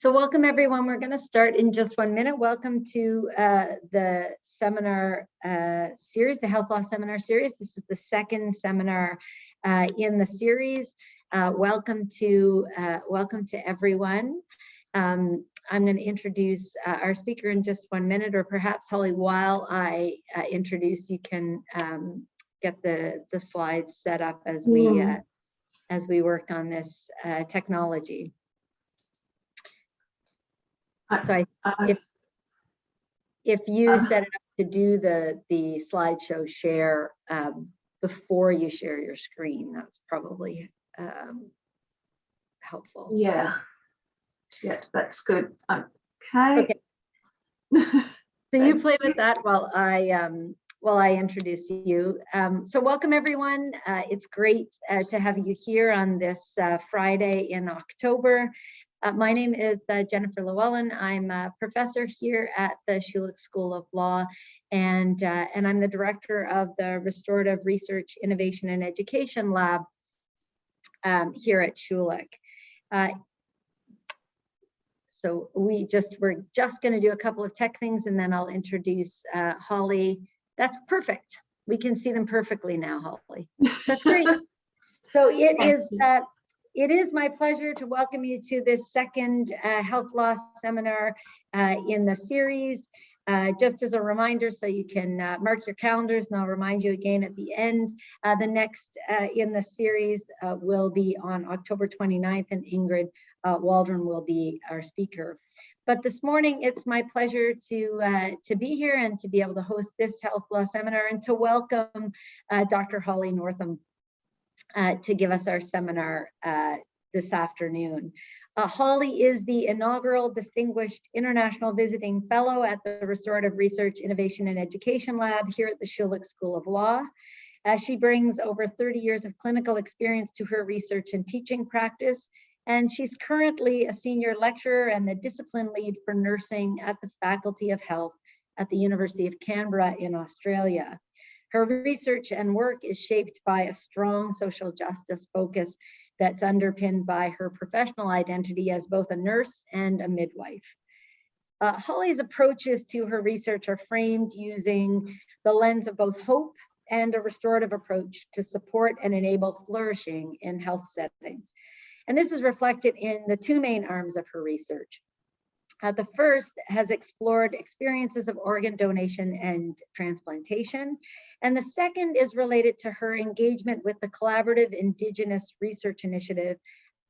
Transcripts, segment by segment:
So welcome everyone. We're going to start in just one minute. Welcome to uh, the seminar uh, series, the Health Law Seminar Series. This is the second seminar uh, in the series. Uh, welcome to uh, welcome to everyone. Um, I'm going to introduce uh, our speaker in just one minute, or perhaps Holly, while I introduce, you can um, get the the slides set up as we Yeah. as we work on this technology. So I, if if you Uh, set it up to do the the slideshow share um, before you share your screen, that's probably um, helpful. Yeah, yeah, that's good. Okay. So you play with that while I um, while I introduce you. Um, so welcome everyone. Uh, it's great uh, to have you here on this uh, Friday in October. Uh, my name is uh, Jennifer Llewellyn. I'm a professor here at the Schulich School of Law, and uh, and I'm the director of the Restorative Research, Innovation, and Education Lab um, here at Schulich. Uh, so we just, we're just gonna do a couple of tech things and then I'll introduce uh, Holly. That's perfect. We can see them perfectly now, Holly. That's great. So it is, Thank is, you. uh, it is my pleasure to welcome you to this second uh, health law seminar uh, in the series. Uh, just as a reminder, so you can uh, mark your calendars, and I'll remind you again at the end. Uh, the next uh, in the series will be on October 29th, and Ingrid Waldron will be our speaker. But this morning, it's my pleasure to uh, to be here and to be able to host this health law seminar and to welcome uh, Dr. Holly Northam uh, to give us our seminar uh, this afternoon. Uh, Holly is the inaugural Distinguished International Visiting Fellow at the Restorative Research, Innovation, and Education Lab here at the Schulich School of Law. As she brings over 30 years of clinical experience to her research and teaching practice, and she's currently a senior lecturer and the discipline lead for nursing at the Faculty of Health at the University of Canberra in Australia. Her research and work is shaped by a strong social justice focus that's underpinned by her professional identity as both a nurse and a midwife. Uh, Holly's approaches to her research are framed using the lens of both hope and a restorative approach to support and enable flourishing in health settings. And this is reflected in the two main arms of her research. Uh, the first has explored experiences of organ donation and transplantation. And the second is related to her engagement with the Collaborative Indigenous Research Initiative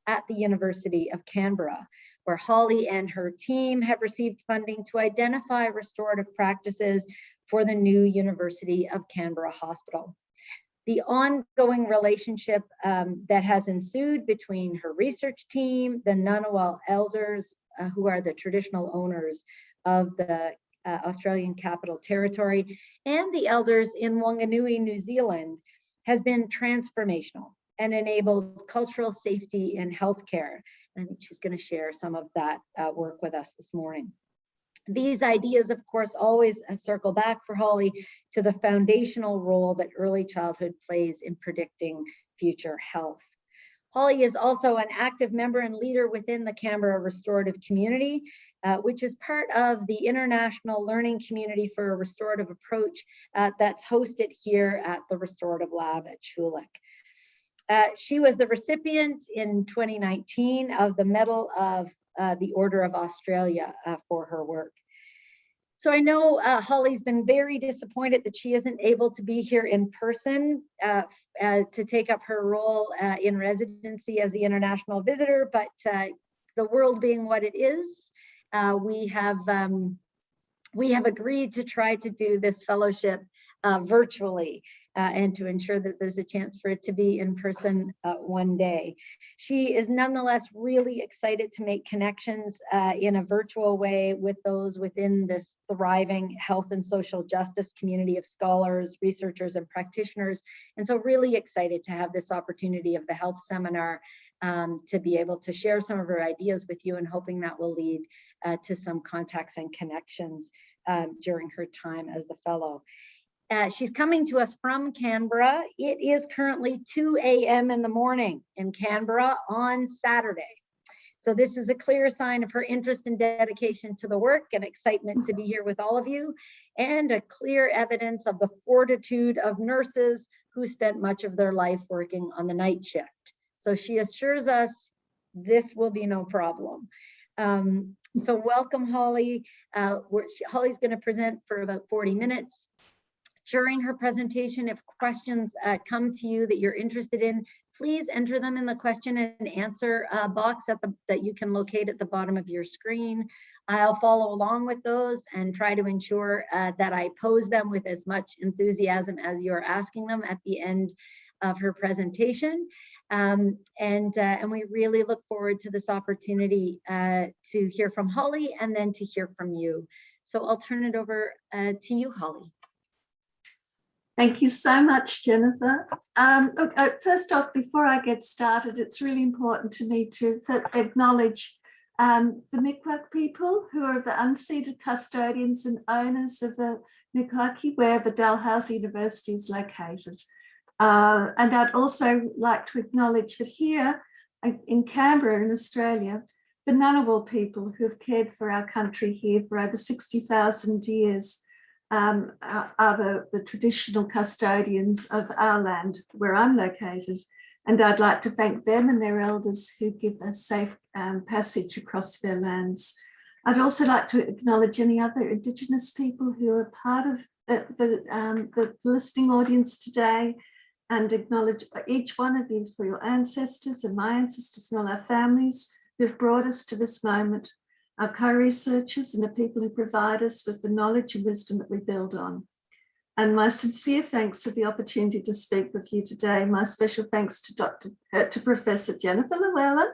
at the University of Canberra, where Holly and her team have received funding to identify restorative practices for the new University of Canberra Hospital. The ongoing relationship um, that has ensued between her research team, the Ngunnawal elders, uh, who are the traditional owners of the uh, Australian Capital Territory, and the elders in Wanganui, New Zealand, has been transformational and enabled cultural safety in healthcare. And she's going to share some of that uh, work with us this morning. These ideas, of course, always uh, circle back for Holly to the foundational role that early childhood plays in predicting future health. Holly is also an active member and leader within the Canberra restorative community, uh, which is part of the international learning community for a restorative approach uh, that's hosted here at the Restorative Lab at Schulich. Uh, she was the recipient in 2019 of the Medal of uh, the Order of Australia uh, for her work. So I know uh, Holly's been very disappointed that she isn't able to be here in person uh, uh, to take up her role uh, in residency as the international visitor, but uh, the world being what it is, uh, we have um, we have agreed to try to do this fellowship virtually and to ensure that there's a chance for it to be in person one day. She is nonetheless really excited to make connections uh, in a virtual way with those within this thriving health and social justice community of scholars, researchers, and practitioners. And so really excited to have this opportunity of the health seminar um, to be able to share some of her ideas with you and hoping that will lead uh, to some contacts and connections um, during her time as the fellow. Uh, she's coming to us from Canberra. It is currently 2 a.m. in the morning in Canberra on Saturday. So this is a clear sign of her interest and dedication to the work and excitement to be here with all of you, and a clear evidence of the fortitude of nurses who spent much of their life working on the night shift. So she assures us this will be no problem. Um, so welcome, Holly. Uh, Holly's going to present for about 40 minutes. During her presentation, if questions uh, come to you that you're interested in, please enter them in the question and answer uh, box at the, that you can locate at the bottom of your screen. I'll follow along with those and try to ensure uh, that I pose them with as much enthusiasm as you're asking them at the end of her presentation. Um, and, uh, and we really look forward to this opportunity uh, to hear from Holly and then to hear from you. So I'll turn it over uh, to you, Holly. Thank you so much, Jennifer. Um, look, uh, first off, before I get started, it's really important to me to acknowledge um, the Mi'kmaq people who are the unceded custodians and owners of the Mi'kma'ki, where the Dalhousie University is located. Uh, and I'd also like to acknowledge that here in Canberra in Australia, the Ngunnawal people who have cared for our country here for over 60,000 years um, are, the, the traditional custodians of our land where I'm located. And I'd like to thank them and their elders who give us safe um, passage across their lands. I'd also like to acknowledge any other Indigenous people who are part of the, the, um, the listening audience today and acknowledge each one of you for your ancestors and my ancestors and all our families who've brought us to this moment our co-researchers and the people who provide us with the knowledge and wisdom that we build on. And my sincere thanks for the opportunity to speak with you today. My special thanks to Dr. Uh, to Professor Jennifer Llewellyn,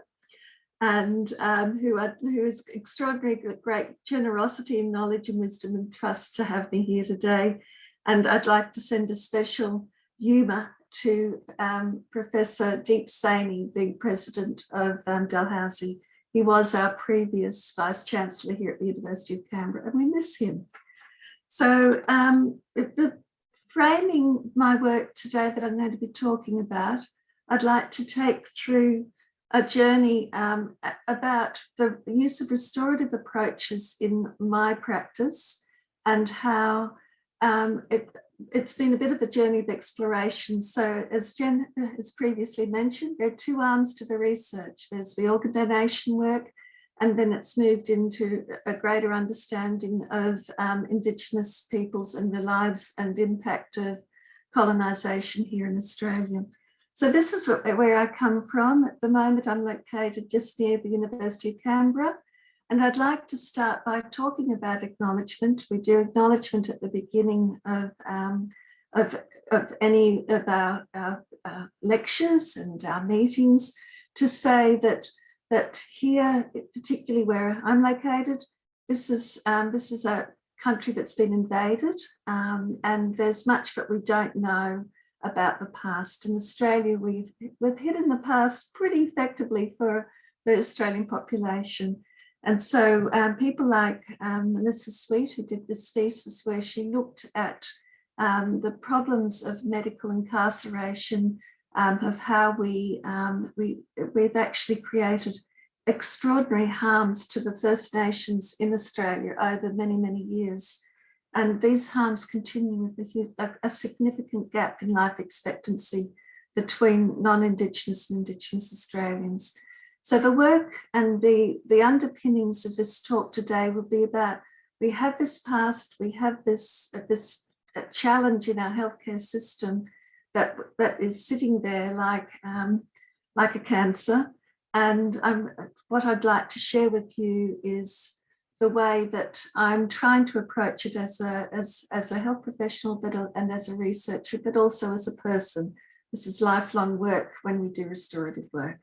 and um, who, are, who is extraordinary great generosity and knowledge and wisdom and trust to have me here today. And I'd like to send a special humour to um, Professor Deep Saini, the president of um, Dalhousie, he was our previous Vice Chancellor here at the University of Canberra and we miss him. So um, the framing my work today that I'm going to be talking about, I'd like to take through a journey um, about the use of restorative approaches in my practice and how um, it, it's been a bit of a journey of exploration. So as Jen has previously mentioned, there are two arms to the research. There's the organ donation work, and then it's moved into a greater understanding of um, Indigenous peoples and the lives and impact of colonisation here in Australia. So this is where I come from. At the moment, I'm located just near the University of Canberra. And I'd like to start by talking about acknowledgement. We do acknowledgement at the beginning of, um, of, of any of our, lectures and our meetings to say that, that here, particularly where I'm located, this is, um, this is a country that's been invaded um, and there's much that we don't know about the past. In Australia, we've, we've hidden the past pretty effectively for the Australian population. And so um, people like um, Melissa Sweet, who did this thesis where she looked at um, the problems of medical incarceration, um, of how we, um, we, we've actually created extraordinary harms to the First Nations in Australia over many, many years. And these harms continue with a, a significant gap in life expectancy between non-Indigenous and Indigenous Australians. So the work and the, the underpinnings of this talk today will be about, we have this past, we have this, uh, this uh, challenge in our healthcare system that, that is sitting there like, um, like a cancer. And um, what I'd like to share with you is the way that I'm trying to approach it as a, as, as a health professional but a, and as a researcher, but also as a person. This is lifelong work when we do restorative work.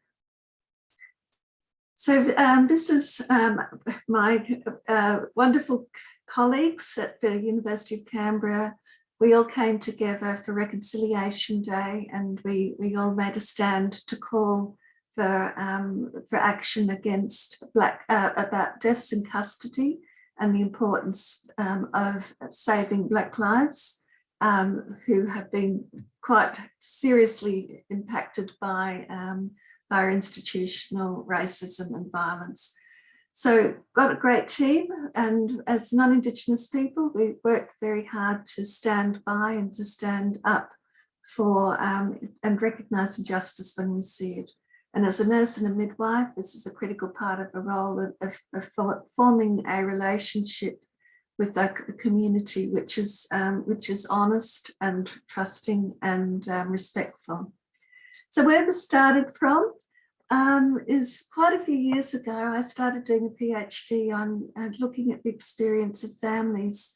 So um, this is um, my uh, wonderful colleagues at the University of Canberra. We all came together for Reconciliation Day and we, we all made a stand to call for, um, for action against black, uh, about deaths in custody and the importance um, of saving black lives um, who have been quite seriously impacted by by institutional racism and violence. So got a great team and as non-Indigenous people, we work very hard to stand by and to stand up for um, and recognise injustice when we see it. And as a nurse and a midwife, this is a critical part of a role of, of, of forming a relationship with a community which is um, which is honest and trusting and um, respectful. So where this started from um, is quite a few years ago, I started doing a PhD on and looking at the experience of families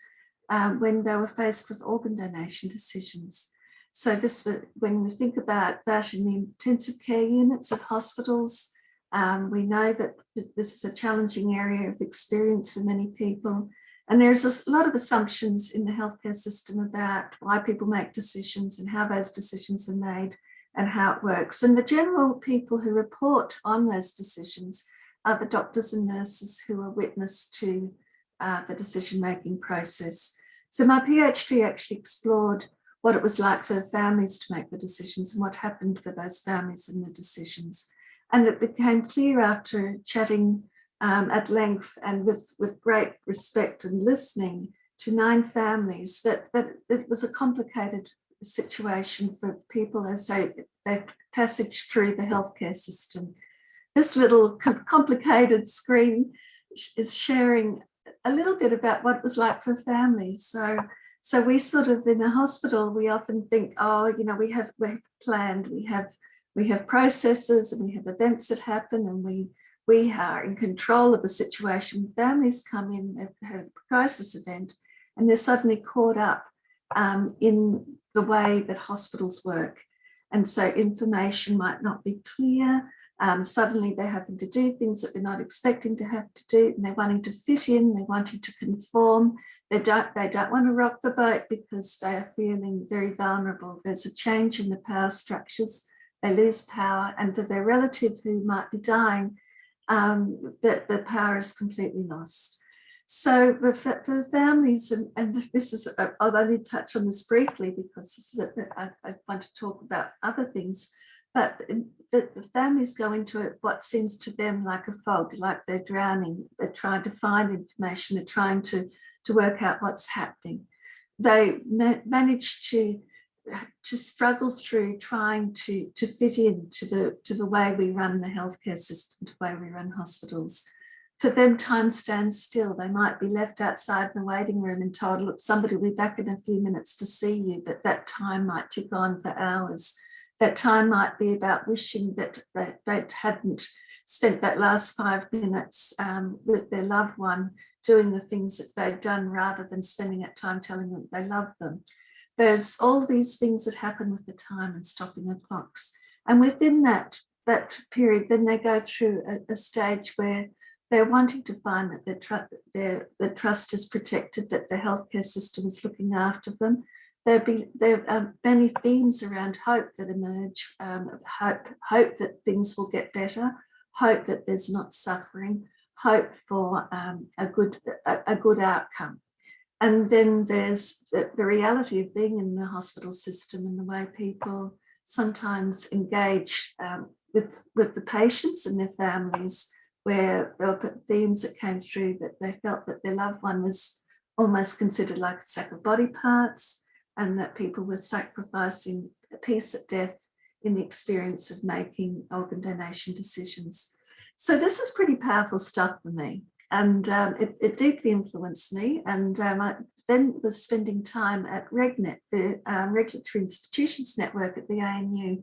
um, when they were faced with organ donation decisions. So this, when we think about that in the intensive care units of hospitals, um, we know that this is a challenging area of experience for many people. And there's a lot of assumptions in the healthcare system about why people make decisions and how those decisions are made and how it works. And the general people who report on those decisions are the doctors and nurses who are witness to uh, the decision-making process. So my PhD actually explored what it was like for families to make the decisions and what happened for those families in the decisions. And it became clear after chatting um, at length and with, with great respect and listening to nine families that, that it was a complicated situation for people as they, they passage through the healthcare system. This little complicated screen is sharing a little bit about what it was like for families. So so we sort of in a hospital, we often think, oh, you know, we have we've planned, we have we have processes and we have events that happen and we we are in control of the situation. Families come in, they've had a crisis event and they're suddenly caught up um, in the way that hospitals work. And so information might not be clear, um, suddenly they're having to do things that they're not expecting to have to do and they're wanting to fit in, they're wanting to conform, they don't, they don't want to rock the boat because they are feeling very vulnerable. There's a change in the power structures, they lose power and for their relative who might be dying, um, the, the power is completely lost. So for, families, and, and this is, uh, I'll only touch on this briefly because this is a, I, I want to talk about other things, but um, the, the families go into what seems to them like a fog, like they're drowning, they're trying to find information, they're trying to, to work out what's happening. They ma manage to to struggle through trying to to fit in to the to the way we run the healthcare system, to the way we run hospitals. For them, time stands still. They might be left outside in the waiting room and told, look, somebody will be back in a few minutes to see you, but that time might tick on for hours that time might be about wishing that they, hadn't spent that last five minutes um, with their loved one doing the things that they'd done rather than spending that time telling them they love them. There's all these things that happen with the time and stopping the clocks. And within that, that period, then they go through a, a stage where they're wanting to find that their, tr their, their trust is protected, that the healthcare system is looking after them, there be there are many themes around hope that emerge um, hope hope that things will get better hope that there's not suffering hope for um, a good a, a, good outcome. And then there's the, the, reality of being in the hospital system and the way people sometimes engage um, with with the patients and their families where there were themes that came through that they felt that their loved one was almost considered like a sack of body parts and that people were sacrificing a peace at death in the experience of making organ donation decisions. So this is pretty powerful stuff for me and um, it, it, deeply influenced me and um, I then was spending time at RegNet, the um, Regulatory Institutions Network at the ANU,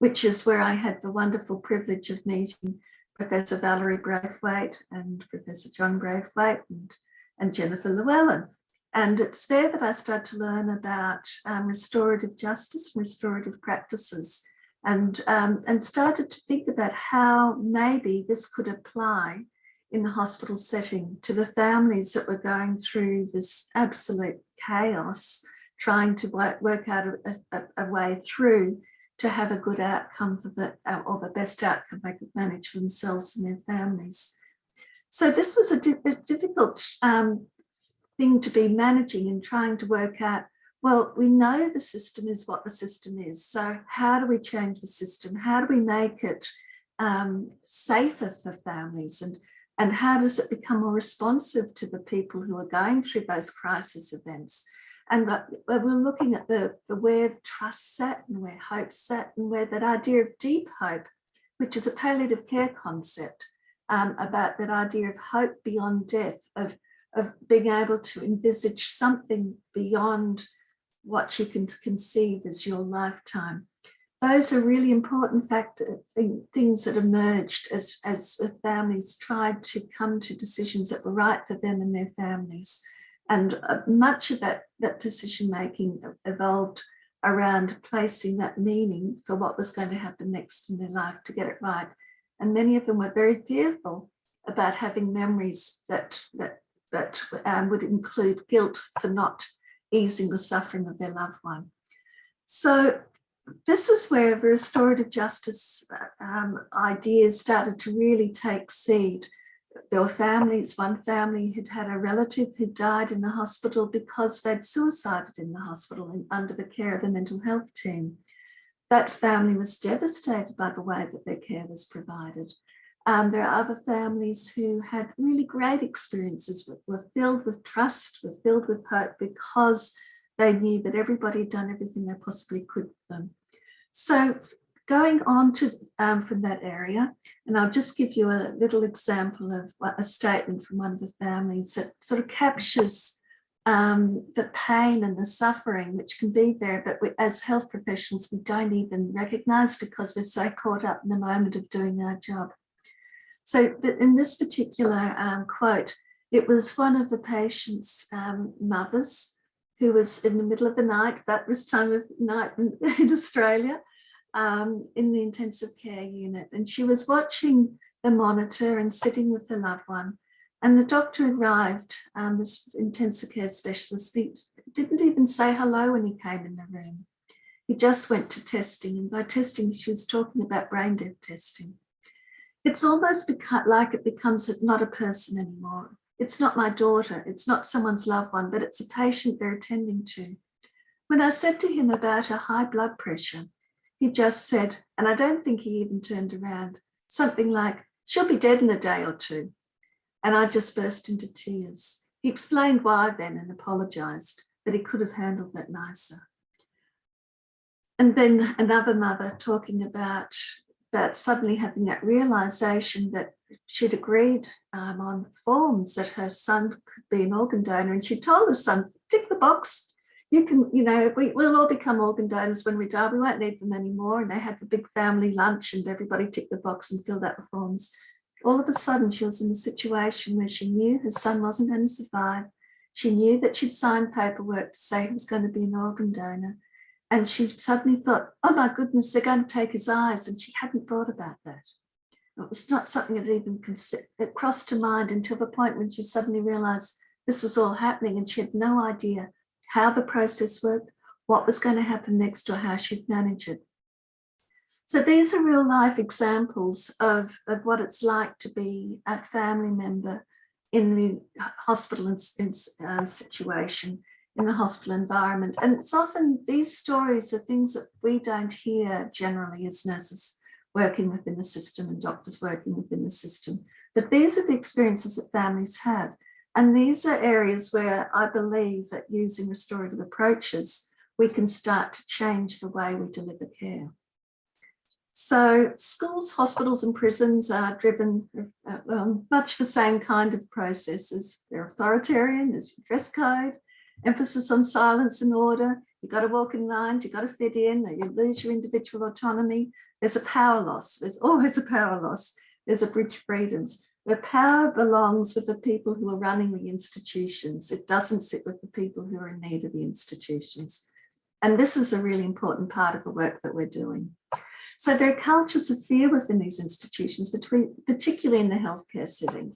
which is where I had the wonderful privilege of meeting Professor Valerie Braithwaite and Professor John Braithwaite and, and Jennifer Llewellyn. And it's there that I started to learn about um, restorative justice and restorative practices and, um, and started to think about how maybe this could apply in the hospital setting to the families that were going through this absolute chaos, trying to work, work out a, a, a way through to have a good outcome for the, or the best outcome they could manage for themselves and their families. So this was a, a difficult um, thing to be managing and trying to work out, well, we know the system is what the system is. So how do we change the system? How do we make it um, safer for families and and how does it become more responsive to the people who are going through those crisis events and we're looking at the, the where trust set and where hope set and where that idea of deep hope which is a palliative care concept um, about that idea of hope beyond death of of being able to envisage something beyond what you can conceive as your lifetime those are really important factor thing, things that emerged as, as families tried to come to decisions that were right for them and their families. And uh, much of that, that decision making evolved around placing that meaning for what was going to happen next in their life to get it right. And many of them were very fearful about having memories that, that, that um, would include guilt for not easing the suffering of their loved one. So this is where the restorative justice um, ideas started to really take seed. There were families, one family had had a relative who died in the hospital because they'd suicided in the hospital and under the care of a mental health team. That family was devastated by the way that their care was provided. Um, there are other families who had really great experiences, were filled with trust, were filled with hope because they knew that everybody had done everything they possibly could for them. So going on to um, from that area, and I'll just give you a little example of a statement from one of the families that sort of captures um, the pain and the suffering which can be there, but we, as health professionals, we don't even recognize because we're so caught up in the moment of doing our job. So but in this particular um, quote, it was one of the patient's um, mothers who was in the middle of the night, about this time of night in, in Australia, um, in the intensive care unit. And she was watching the monitor and sitting with her loved one. And the doctor arrived, um, this intensive care specialist, he didn't even say hello when he came in the room. He just went to testing. And by testing, she was talking about brain death testing. It's almost like it becomes not a person anymore. It's not my daughter, it's not someone's loved one, but it's a patient they're attending to. When I said to him about her high blood pressure, he just said, and I don't think he even turned around, something like, she'll be dead in a day or two. And I just burst into tears. He explained why then and apologized, but he could have handled that nicer. And then another mother talking about, about suddenly having that realization that she'd agreed um, on forms that her son could be an organ donor and she told her son, tick the box, you can, you know, we, will all become organ donors when we die, we won't need them anymore. And they had the big family lunch and everybody ticked the box and filled out the forms. All of a sudden she was in a situation where she knew her son wasn't going to survive. She knew that she'd signed paperwork to say he was going to be an organ donor. And she suddenly thought, oh my goodness, they're going to take his eyes. And she hadn't thought about that. It was not something that even it crossed her mind until the point when she suddenly realized this was all happening and she had no idea how the process worked, what was going to happen next or how she'd manage it. So these are real life examples of, of what it's like to be a family member in the hospital in, in, um, situation, in the hospital environment. And it's often these stories are things that we don't hear generally as nurses working within the system and doctors working within the system. But these are the experiences that families have. And these are areas where I believe that using restorative approaches, we can start to change the way we deliver care. So schools, hospitals and prisons are driven uh, um, much the same kind of processes. They're authoritarian, there's dress code, emphasis on silence and order, You've got to walk in line, you've got to fit in, you lose your individual autonomy. There's a power loss. There's always a power loss. There's a bridge of freedoms. The power belongs with the people who are running the institutions. It doesn't sit with the people who are in need of the institutions. And this is a really important part of the work that we're doing. So there are cultures of fear within these institutions, between, particularly in the healthcare setting.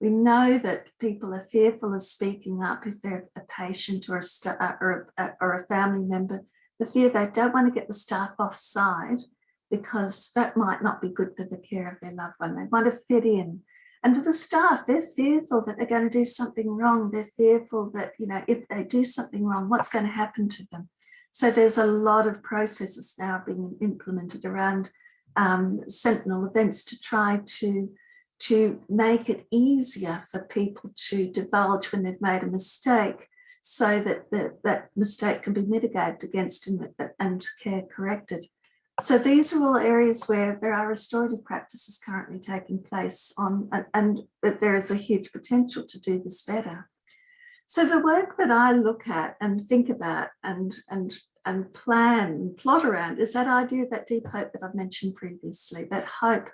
We know that people are fearful of speaking up if they're a patient or a, or a, or a family member. The fear they don't want to get the staff offside because that might not be good for the care of their loved one. They want to fit in. And for the staff, they're fearful that they're going to do something wrong. They're fearful that, you know, if they do something wrong, what's going to happen to them? So there's a lot of processes now being implemented around um, sentinel events to try to to make it easier for people to divulge when they've made a mistake so that the, that mistake can be mitigated against and, and care corrected. So these are all areas where there are restorative practices currently taking place on and, there is a huge potential to do this better. So the work that I look at and think about and, and, and plan and plot around is that idea of that deep hope that I've mentioned previously, that hope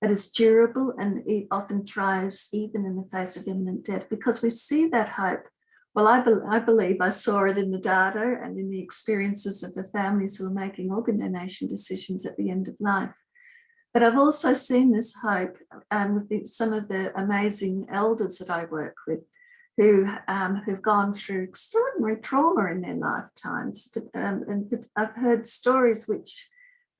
that is durable and it often thrives even in the face of imminent death because we see that hope. Well, I, be I believe I saw it in the data and in the experiences of the families who are making organ donation decisions at the end of life. But I've also seen this hope um, with the, some of the amazing elders that I work with who um, who've gone through extraordinary trauma in their lifetimes. But, um, and I've heard stories which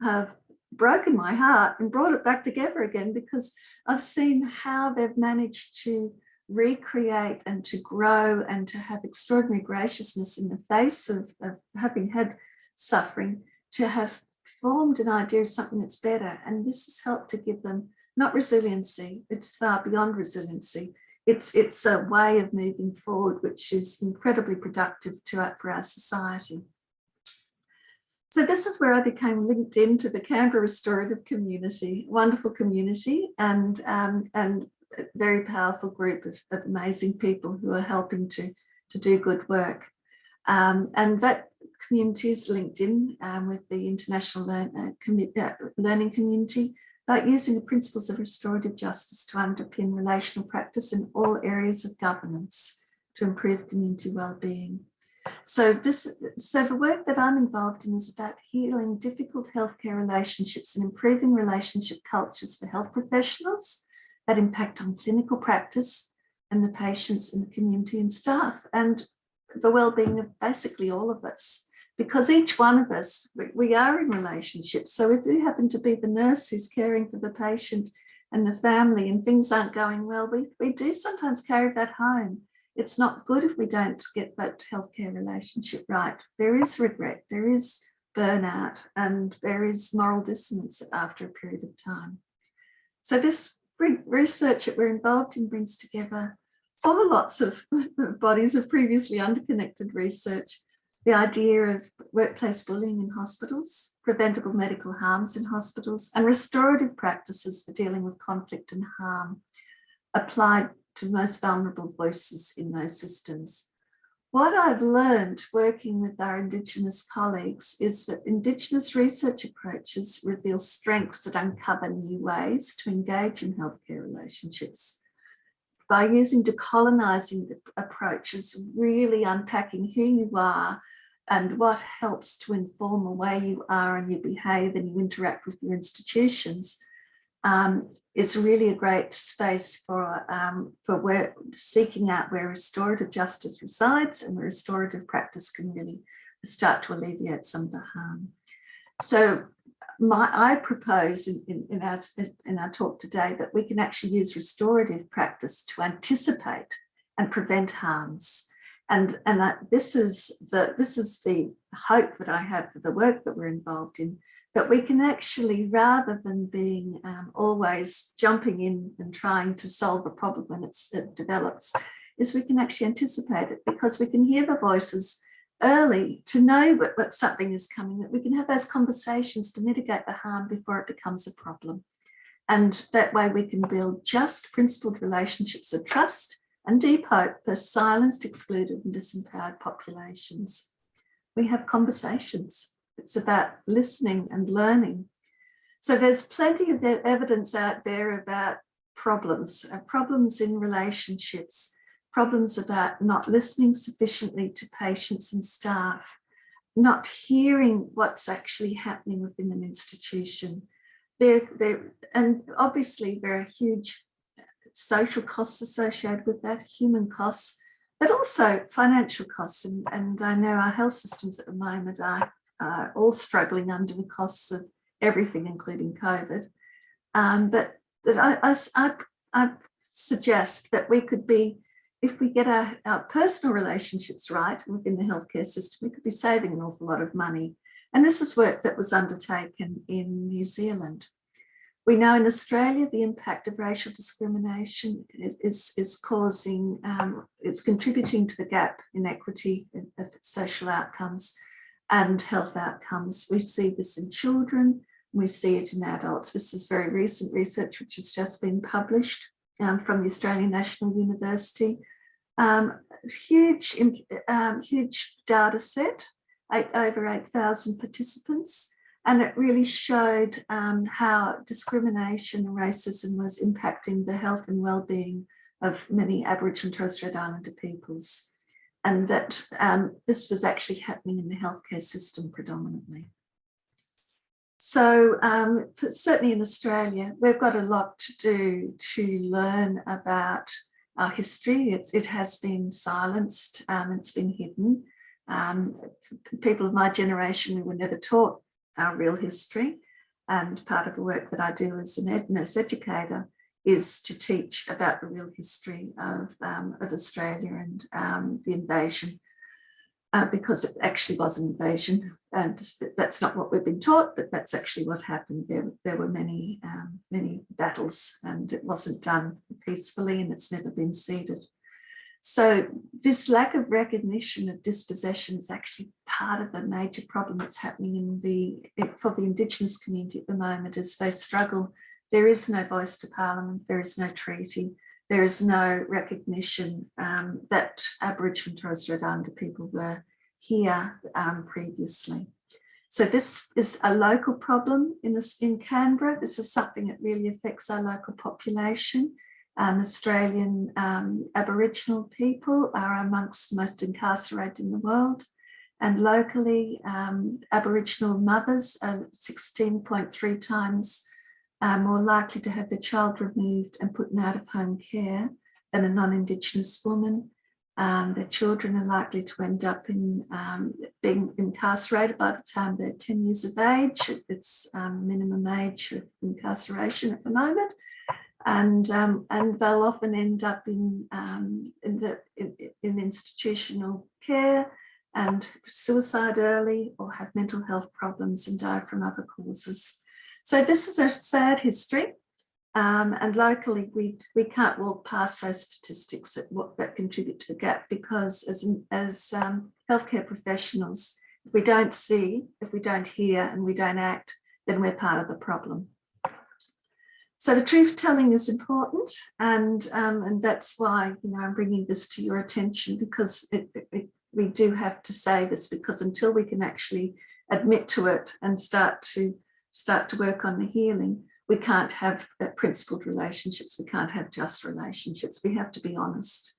have broken my heart and brought it back together again because I've seen how they've managed to recreate and to grow and to have extraordinary graciousness in the face of, of having had suffering, to have formed an idea of something that's better. And this has helped to give them not resiliency, it's far beyond resiliency. It's, it's a way of moving forward, which is incredibly productive to, for our society. So this is where I became linked into the Canberra restorative community, wonderful community and, um, and very powerful group of, of, amazing people who are helping to, to do good work. Um, and that community is linked in um, with the international uh, uh, learning community, about using the principles of restorative justice to underpin relational practice in all areas of governance to improve community well-being. So this, so the work that I'm involved in is about healing difficult healthcare relationships and improving relationship cultures for health professionals impact on clinical practice and the patients and the community and staff and the well-being of basically all of us. Because each one of us, we are in relationships. So if you happen to be the nurse who's caring for the patient and the family and things aren't going well, we, we do sometimes carry that home it's not good if we don't get that healthcare relationship right. There is regret, there is burnout, and there is moral dissonance after a period of time. So this research that we're involved in brings together four lots of bodies of previously underconnected research, the idea of workplace bullying in hospitals, preventable medical harms in hospitals, and restorative practices for dealing with conflict and harm applied to most vulnerable voices in those systems. What I've learned working with our Indigenous colleagues is that Indigenous research approaches reveal strengths that uncover new ways to engage in healthcare relationships. By using decolonising approaches, really unpacking who you are and what helps to inform the way you are and you behave and you interact with your institutions, um, it's really a great space for um, for where seeking out where restorative justice resides and where restorative practice can really start to alleviate some of the harm. So my, I propose in, in, in, our, in our talk today that we can actually use restorative practice to anticipate and prevent harms. And, and that this is the this is the hope that I have for the work that we're involved in, that we can actually, rather than being um, always jumping in and trying to solve a problem when it develops, is we can actually anticipate it because we can hear the voices early to know what, what something is coming, that we can have those conversations to mitigate the harm before it becomes a problem. And that way we can build just principled relationships of trust and deep hope for silenced, excluded and disempowered populations. We have conversations it's about listening and learning. So there's plenty of evidence out there about problems, uh, problems in relationships, problems about not listening sufficiently to patients and staff, not hearing what's actually happening within an institution. And obviously there are huge social costs associated with that, human costs, but also financial costs. And, and I know our health systems at the moment are uh, all struggling under the costs of everything, including COVID. Um, but but I, I, I, suggest that we could be, if we get our, our personal relationships right within the healthcare system, we could be saving an awful lot of money And this is work that was undertaken in New Zealand. We know in Australia the impact of racial discrimination is, is, is causing, um, it's contributing to the gap in equity of social outcomes and health outcomes. We see this in children, we see it in adults. This is very recent research which has just been published um, from the Australian National University. Um, huge, um, huge data set, eight, over 8,000 participants, and it really showed um, how discrimination and racism was impacting the health and well-being of many Aboriginal and Torres Strait Islander peoples and that um, this was actually happening in the healthcare system predominantly. So um, certainly in Australia, we've got a lot to do to learn about our history. It's, it has been silenced, um, it's been hidden. Um, people of my generation, we were never taught our real history. And part of the work that I do as an nurse educator is to teach about the real history of, um, of Australia and um, the invasion, uh, because it actually was an invasion. And that's not what we've been taught, but that's actually what happened. There, there were many, um, many battles and it wasn't done peacefully and it's never been ceded. So this lack of recognition of dispossession is actually part of the major problem that's happening in the for the Indigenous community at the moment as they struggle there is no voice to Parliament, there is no treaty, there is no recognition um, that Aboriginal and Torres Strait Islander people were here um, previously. So this is a local problem in, this, in Canberra. This is something that really affects our local population. Um, Australian um, Aboriginal people are amongst the most incarcerated in the world. And locally, um, Aboriginal mothers are 16.3 times are more likely to have their child removed and put in out of home care than a non-Indigenous woman. Um, their children are likely to end up in um, being incarcerated by the time they're 10 years of age. It's um, minimum age of incarceration at the moment. And, um, and they'll often end up in, um, in, the, in, in institutional care and suicide early or have mental health problems and die from other causes. So this is a sad history. Um, and locally, we, we can't walk past those statistics that, that contribute to the gap because as, as um, healthcare professionals, if we don't see, if we don't hear and we don't act, then we're part of the problem. So the truth telling is important and, um, and that's why you know, I'm bringing this to your attention because it, it, we do have to say this because until we can actually admit to it and start to start to work on the healing, we can't have uh, principled relationships. We can't have just relationships. We have to be honest.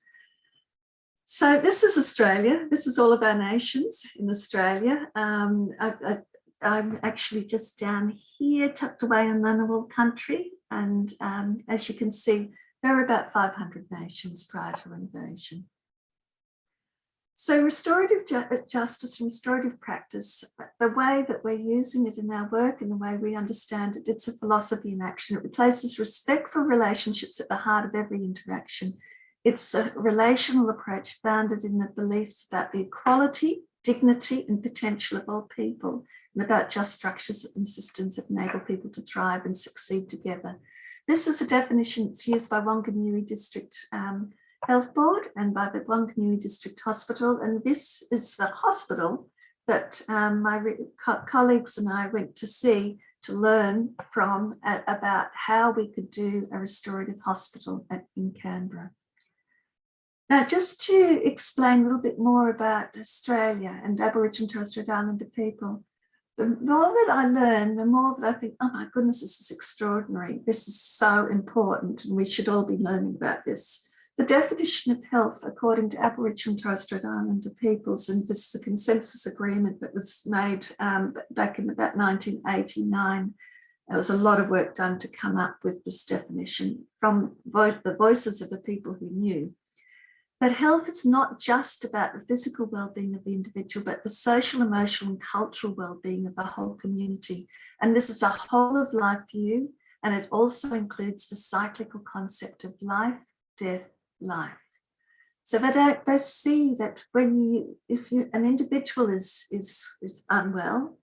So this is Australia. This is all of our nations in Australia. Um, I, am actually just down here, tucked away in Ngunnawal country. And um, as you can see, there are about 500 nations prior to invasion. So restorative ju uh, justice and restorative practice, uh, the way that we're using it in our work and the way we understand it, it's a philosophy in action. It replaces respect for relationships at the heart of every interaction. It's a relational approach founded in the beliefs about the equality, dignity and potential of all people and about just structures and systems that enable people to thrive and succeed together. This is a definition that's used by Wanganui District um, Health Board and by the Wanganui District Hospital. And this is the hospital that um, my co colleagues and I went to see to learn from uh, about how we could do a restorative hospital at, in Canberra. Now, just to explain a little bit more about Australia and Aboriginal and Torres Strait Islander people, the more that I learn, the more that I think, oh my goodness, this is extraordinary. This is so important and we should all be learning about this. The definition of health, according to Aboriginal and Torres Strait Islander peoples, and this is a consensus agreement that was made um, back in about 1989, there was a lot of work done to come up with this definition from the voices of the people who knew. But health is not just about the physical well-being of the individual, but the social, emotional and cultural well-being of the whole community. And this is a whole of life view, and it also includes the cyclical concept of life, death, life. So they don't they see that when you if you an individual is is is unwell,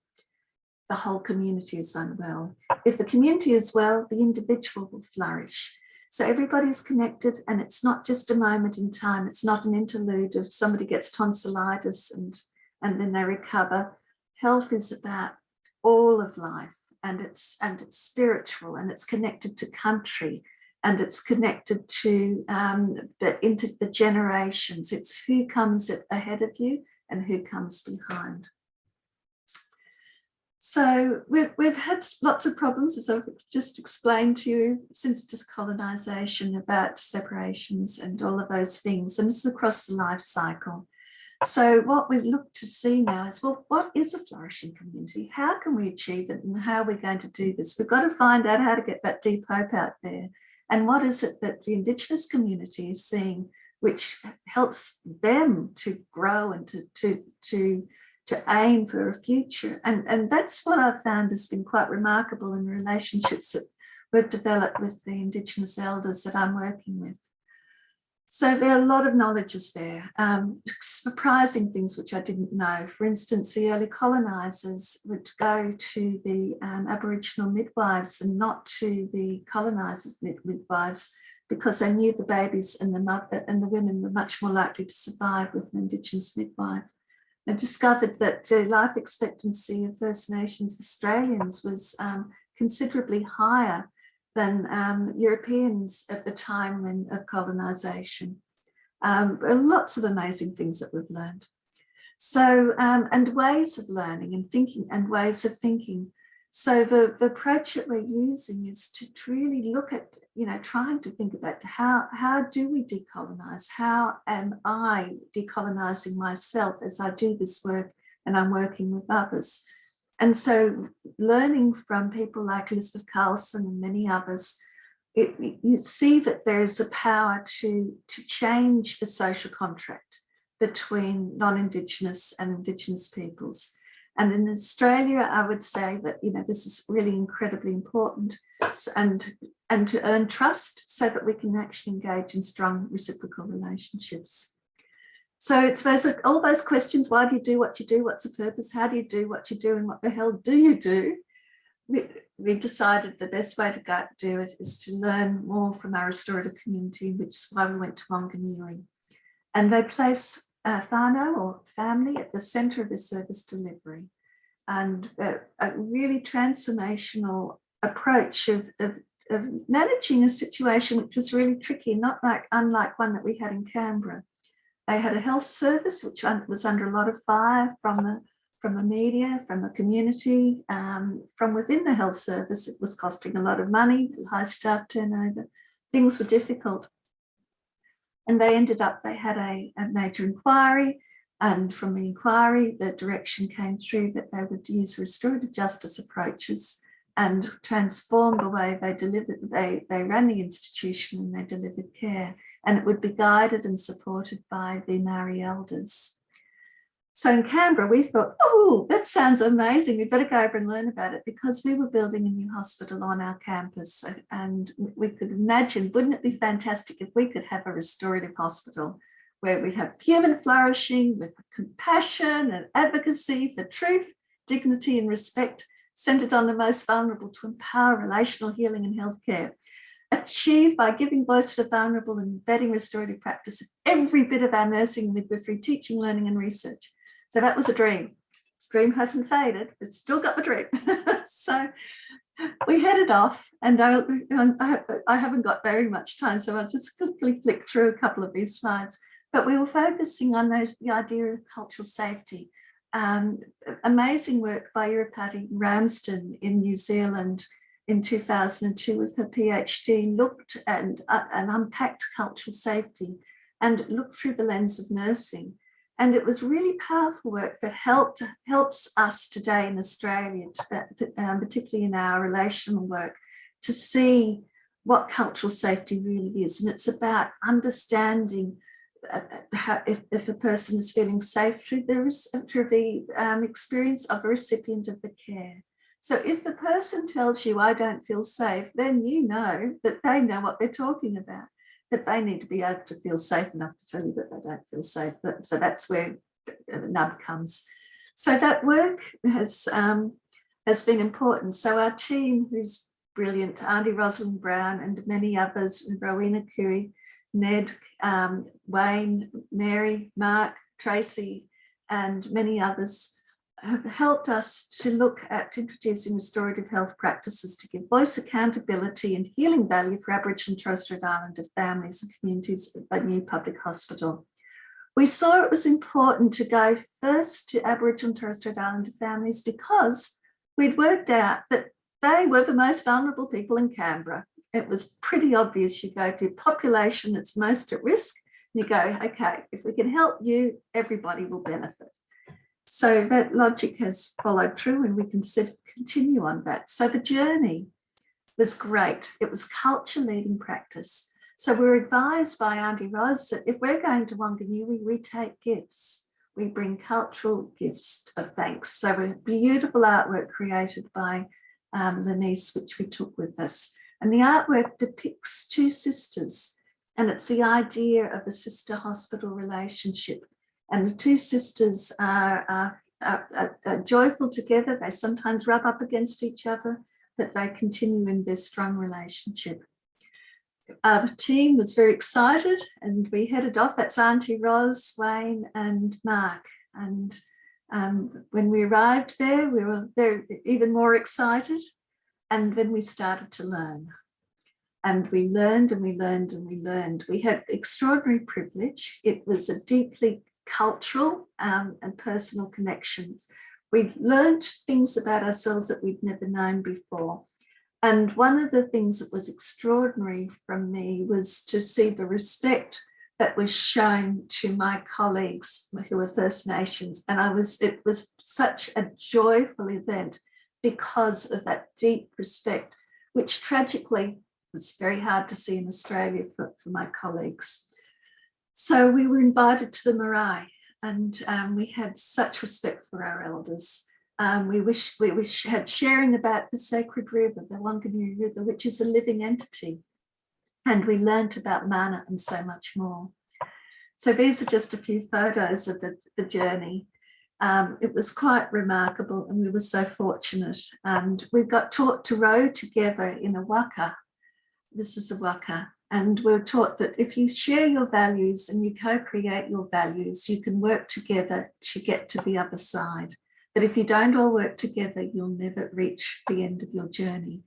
the whole community is unwell. If the community is well, the individual will flourish. So everybody's connected and it's not just a moment in time. It's not an interlude of somebody gets tonsillitis and, and then they recover. Health is about all of life and it's and it's spiritual and it's connected to country and it's connected to um, the, into the generations. It's who comes ahead of you and who comes behind. So we've, we've had lots of problems, as I've just explained to you, since decolonisation about separations and all of those things. And this is across the life cycle. So what we've looked to see now is, well, what is a flourishing community? How can we achieve it and how are we going to do this? We've got to find out how to get that deep hope out there. And what is it that the Indigenous community is seeing which helps them to grow and to, to, to to aim for a future. And, and that's what I've found has been quite remarkable in relationships that we've developed with the Indigenous elders that I'm working with. So there are a lot of knowledges there, um, surprising things which I didn't know. For instance, the early colonisers would go to the um, Aboriginal midwives and not to the colonisers midwives because they knew the babies and the mother and the women were much more likely to survive with an Indigenous midwife and discovered that the life expectancy of First Nations Australians was um, considerably higher than um, Europeans at the time when, of colonisation. Um, lots of amazing things that we've learned. So, um, and ways of learning and thinking and ways of thinking. So the, the approach that we're using is to really look at you know, trying to think about how, how do we decolonize? How am I decolonizing myself as I do this work and I'm working with others? And so learning from people like Elizabeth Carlson and many others, it, you see that there's a power to, to change the social contract between non-Indigenous and Indigenous peoples. And in Australia, I would say that, you know, this is really incredibly important and and to earn trust so that we can actually engage in strong reciprocal relationships. So it's those all those questions, why do you do what you do? What's the purpose? How do you do what you do? And what the hell do you do? We, we decided the best way to go do it is to learn more from our restorative community, which is why we went to Wanganui. And they place uh, whānau or family at the center of the service delivery and a, a really transformational approach of, of of managing a situation which was really tricky, not like unlike one that we had in Canberra. They had a health service which was under a lot of fire from the from the media, from the community, um, from within the health service. It was costing a lot of money, high staff turnover. Things were difficult. And they ended up, they had a, a major inquiry and from the inquiry, the direction came through that they would use restorative justice approaches and transform the way they delivered, they, they ran the institution and they delivered care. And it would be guided and supported by the Maori elders. So in Canberra, we thought, oh, that sounds amazing. We better go over and learn about it because we were building a new hospital on our campus. And we could imagine, wouldn't it be fantastic if we could have a restorative hospital where we'd have human flourishing with compassion and advocacy for truth, dignity and respect centered on the most vulnerable to empower relational healing and healthcare, achieved by giving voice to the vulnerable and embedding restorative practice in every bit of our nursing, midwifery, teaching, learning and research. So that was a dream. This dream hasn't faded, but still got the dream. so we headed off and I, I, haven't got very much time, so I'll just quickly flick through a couple of these slides. But we were focusing on the idea of cultural safety um, amazing work by Irihapeti Ramsden in New Zealand in 2002 with her PhD looked and, uh, and unpacked cultural safety and looked through the lens of nursing. And it was really powerful work that helped helps us today in Australia, um, particularly in our relational work, to see what cultural safety really is. And it's about understanding uh, if, if a person is feeling safe through the, through the um, experience of a recipient of the care. So if the person tells you, I don't feel safe, then you know that they know what they're talking about, that they need to be able to feel safe enough to tell you that they don't feel safe. So that's where nub comes. So that work has um, has been important. So our team, who's brilliant, Auntie Rosalind Brown and many others, Rowena Curry, Ned, um, Wayne, Mary, Mark, Tracy, and many others have helped us to look at introducing restorative health practices to give voice accountability and healing value for Aboriginal and Torres Strait Islander families and communities at New Public Hospital. We saw it was important to go first to Aboriginal and Torres Strait Islander families because we'd worked out that they were the most vulnerable people in Canberra. It was pretty obvious you go to a population that's most at risk, you go, okay, if we can help you, everybody will benefit. So that logic has followed through and we can continue on that. So the journey was great. It was culture leading practice. So we're advised by Auntie Ros that if we're going to Wanganui, we take gifts. We bring cultural gifts of thanks. So a beautiful artwork created by um, Lenice, which we took with us. And the artwork depicts two sisters and it's the idea of a sister hospital relationship and the two sisters are, are, are, are, joyful together. They sometimes rub up against each other, but they continue in their strong relationship. Our team was very excited and we headed off. That's Auntie Ros, Wayne and Mark. And um, when we arrived there, we were even more excited. And then we started to learn. And we learned and we learned and we learned. We had extraordinary privilege. It was a deeply cultural um, and personal connections. We learned things about ourselves that we'd never known before. And one of the things that was extraordinary from me was to see the respect that was shown to my colleagues who were First Nations. And I was, it was such a joyful event because of that deep respect, which tragically was very hard to see in Australia for, for my colleagues. So we were invited to the marae and um, we had such respect for our elders. Um, we wish we wish had sharing about the sacred river, the Wanganui River, which is a living entity. And we learned about mana and so much more. So these are just a few photos of the, the journey. Um, it was quite remarkable and we were so fortunate. And we got taught to row together in a waka. This is a waka and we're taught that if you share your values and you co-create your values, you can work together to get to the other side. But if you don't all work together, you'll never reach the end of your journey.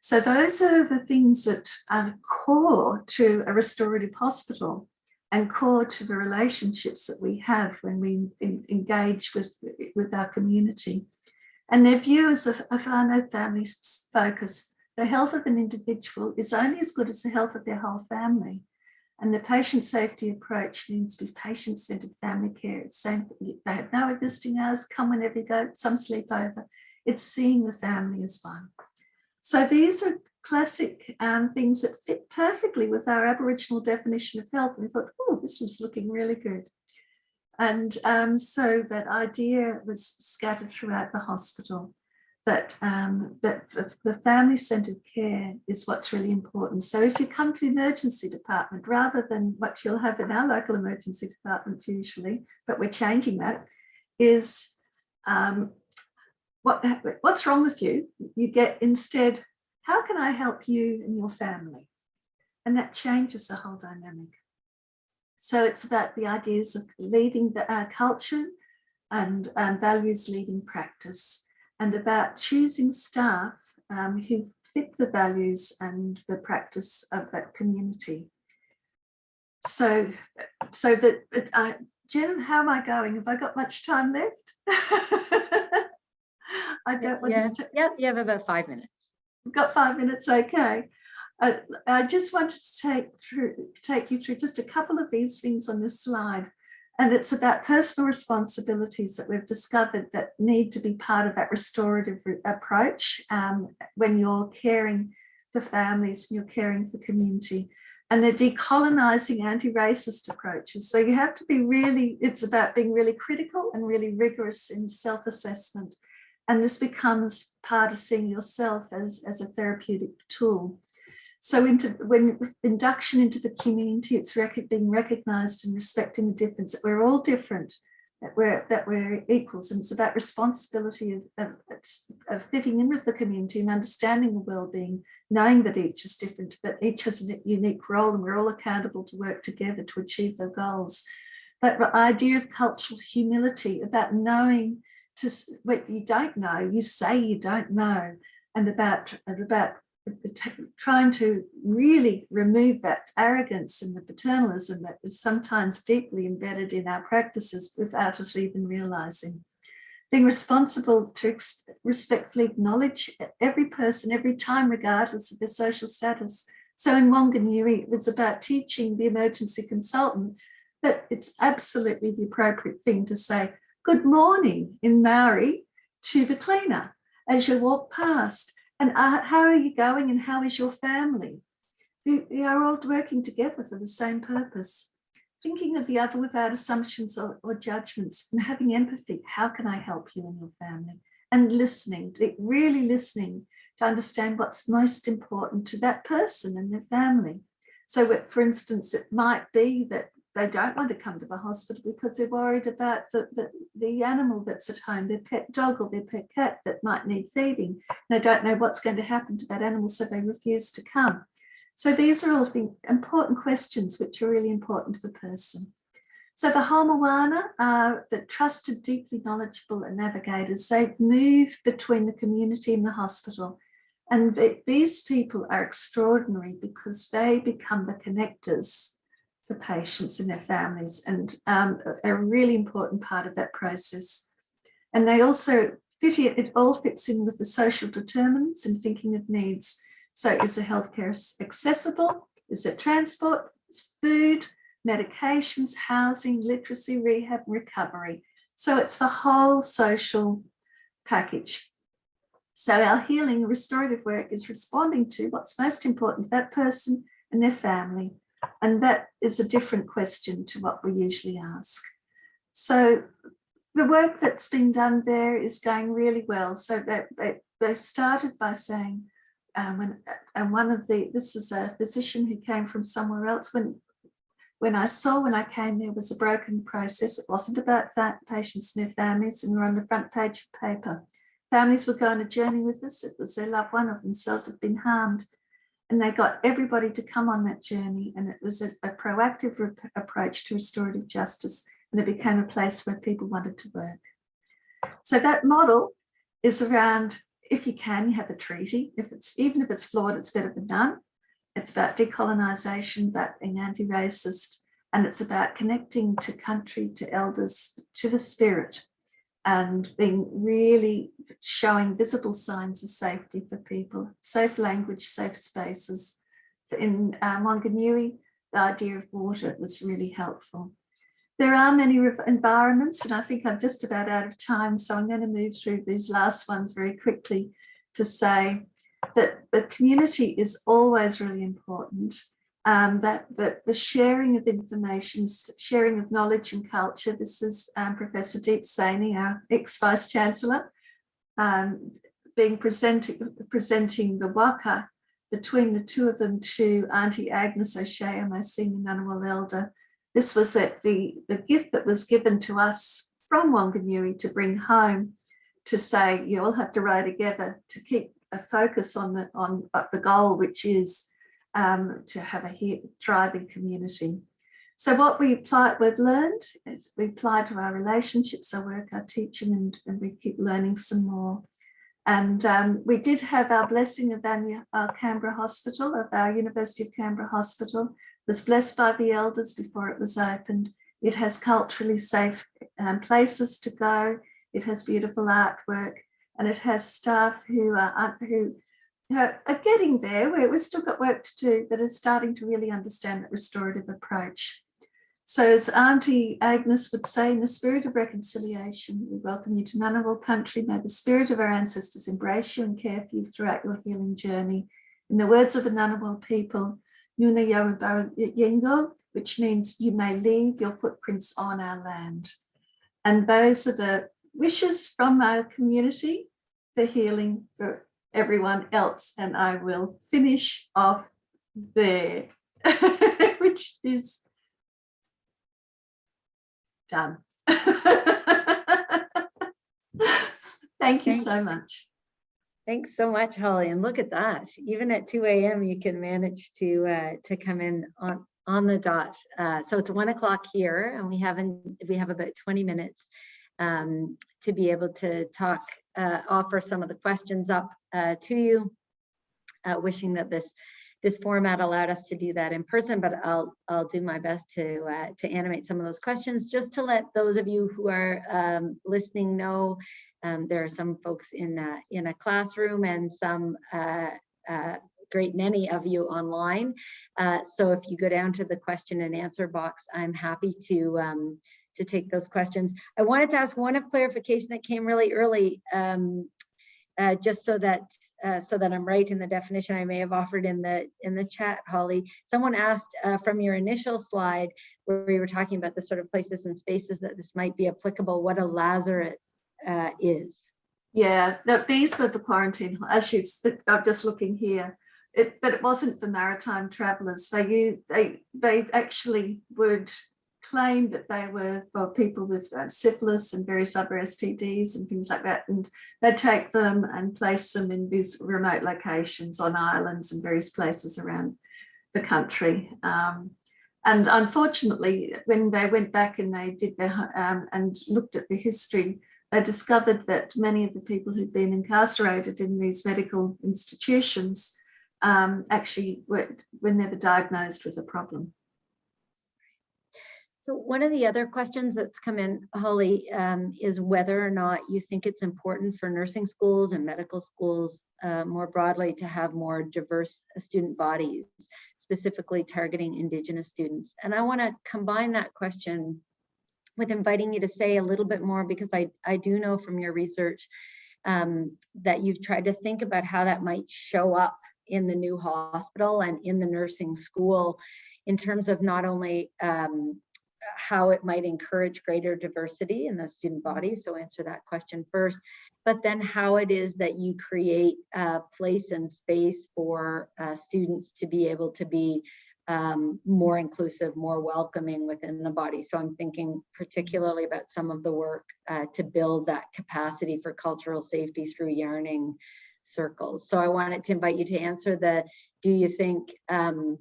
So those are the things that are core to a restorative hospital and core to the relationships that we have when we in, engage with, with our community. And their view as a, a family focus the health of an individual is only as good as the health of their whole family. And the patient safety approach needs to be patient-centered family care. It's saying they have no visiting hours, come whenever you go, some sleep over. It's seeing the family as one. So these are classic um, things that fit perfectly with our Aboriginal definition of health. And we thought, oh, this is looking really good. And um, so that idea was scattered throughout the hospital that, um, that the family-centered care is what's really important. So if you come to emergency department, rather than what you'll have in our local emergency department usually, but we're changing that, is um, what, what's wrong with you? You get instead, how can I help you and your family? And that changes the whole dynamic. So it's about the ideas of leading the uh, culture and um, values leading practice and about choosing staff um, who fit the values and the practice of that community. So, so that, uh, Jen, how am I going? Have I got much time left? I don't want yeah. to. Yeah, you have about five minutes. We've got five minutes, okay. Uh, I just wanted to take through, take you through just a couple of these things on this slide. And it's about personal responsibilities that we've discovered that need to be part of that restorative approach um, when you're caring for families and you're caring for community. And they're decolonising anti-racist approaches. So you have to be really, it's about being really critical and really rigorous in self-assessment. And this becomes part of seeing yourself as, as a therapeutic tool. So into, when induction into the community, it's rec being recognised and respecting the difference that we're all different, that we're that we're equals and it's about responsibility of, of, of fitting in with the community and understanding the well-being knowing that each is different but each has a unique role and we're all accountable to work together to achieve their goals but the idea of cultural humility about knowing to what you don't know you say you don't know and about and about trying to really remove that arrogance and the paternalism that is sometimes deeply embedded in our practices without us even realizing. Being responsible to respectfully acknowledge every person every time, regardless of their social status. So in Wanganui, it was about teaching the emergency consultant that it's absolutely the appropriate thing to say, good morning in Maori to the cleaner as you walk past and uh, how are you going and how is your family? We, we are all working together for the same purpose. Thinking of the other without assumptions or, or judgments and having empathy. How can I help you and your family? And listening, really listening to understand what's most important to that person and their family. So for instance, it might be that they don't want to come to the hospital because they're worried about the, the, the, animal that's at home, their pet dog or their pet cat that might need feeding. They don't know what's going to happen to that animal, so they refuse to come. So these are all the important questions which are really important to the person. So the Hamoana are the trusted, deeply knowledgeable navigators. They move between the community and the hospital. And these people are extraordinary because they become the connectors for patients and their families and um, a really important part of that process. And they also fit it, it all fits in with the social determinants and thinking of needs. So is the healthcare accessible? Is it transport, is food, medications, housing, literacy, rehab, recovery? So it's the whole social package. So our healing restorative work is responding to what's most important to that person and their family and that is a different question to what we usually ask. So the work that's been done there is going really well. So they, they, they started by saying, um, when, and one of the, this is a physician who came from somewhere else, when when I saw when I came there was a broken process. It wasn't about that patients and their families and we're on the front page of paper. Families were going on a journey with us. It was their loved one of themselves had been harmed and they got everybody to come on that journey and it was a, a proactive approach to restorative justice and it became a place where people wanted to work. So that model is around, if you can, you have a treaty. If it's even if it's flawed, it's better than none. It's about decolonisation, about being anti-racist, and it's about connecting to country, to elders, to the spirit, and being really showing visible signs of safety for people, safe language, safe spaces. In um, Wanganui, the idea of water was really helpful. There are many environments, and I think I'm just about out of time, so I'm going to move through these last ones very quickly to say that the community is always really important um, that, the sharing of information, sharing of knowledge and culture. This is um, Professor Deep Saini, our ex-Vice Chancellor, um, being presenting, presenting the waka between the two of them to Auntie Agnes O'Shea, my senior Ngunnawal elder. This was at the, the gift that was given to us from Wanganui to bring home to say you all have to row together to keep a focus on the, on the goal, which is um, to have a thriving community. So what we apply, we've learned is we apply to our relationships, our work, our teaching, and, and we keep learning some more. And um, we did have our blessing of our Canberra Hospital, of our University of Canberra Hospital, it was blessed by the elders before it was opened. It has culturally safe um, places to go. It has beautiful artwork and it has staff who are who are getting there where we've still got work to do, but are starting to really understand that restorative approach. So as Auntie Agnes would say, in the spirit of reconciliation, we welcome you to Ngunnawal country. May the spirit of our ancestors embrace you and care for you throughout your healing journey. In the words of the Ngunnawal people, Nuna Yengo, which means you may leave your footprints on our land. And those are the wishes from our community for healing for everyone else and I will finish off there, which is done. Thank you Thank so much. Thanks so much, Holly. And look at that. Even at 2 a.m., you can manage to uh, to come in on on the dot. Uh, so it's one o'clock here, and we haven't we have about 20 minutes um, to be able to talk, uh, offer some of the questions up uh, to you. Uh, wishing that this this format allowed us to do that in person, but I'll I'll do my best to uh, to animate some of those questions just to let those of you who are um, listening know um, there are some folks in a, in a classroom and some uh, uh, great many of you online. Uh, so if you go down to the question and answer box, I'm happy to um, to take those questions. I wanted to ask one of clarification that came really early. Uh, just so that uh, so that I'm right in the definition I may have offered in the in the chat, Holly. Someone asked uh, from your initial slide where we were talking about the sort of places and spaces that this might be applicable, what a lazaret uh, is. Yeah, no, these were the quarantine issues that I'm just looking here. It, but it wasn't for maritime travellers. They, they, they actually would claim that they were for people with uh, syphilis and various other STDs and things like that. And they'd take them and place them in these remote locations on islands and various places around the country. Um, and unfortunately, when they went back and they did their um, and looked at the history, they discovered that many of the people who'd been incarcerated in these medical institutions um, actually were, were never diagnosed with a problem. So one of the other questions that's come in, Holly, um, is whether or not you think it's important for nursing schools and medical schools uh, more broadly to have more diverse student bodies, specifically targeting Indigenous students. And I want to combine that question with inviting you to say a little bit more because I, I do know from your research um, that you've tried to think about how that might show up in the new hospital and in the nursing school in terms of not only um, how it might encourage greater diversity in the student body. So answer that question first, but then how it is that you create a place and space for uh, students to be able to be um, more inclusive, more welcoming within the body. So I'm thinking particularly about some of the work uh, to build that capacity for cultural safety through yarning circles. So I wanted to invite you to answer the, do you think, um,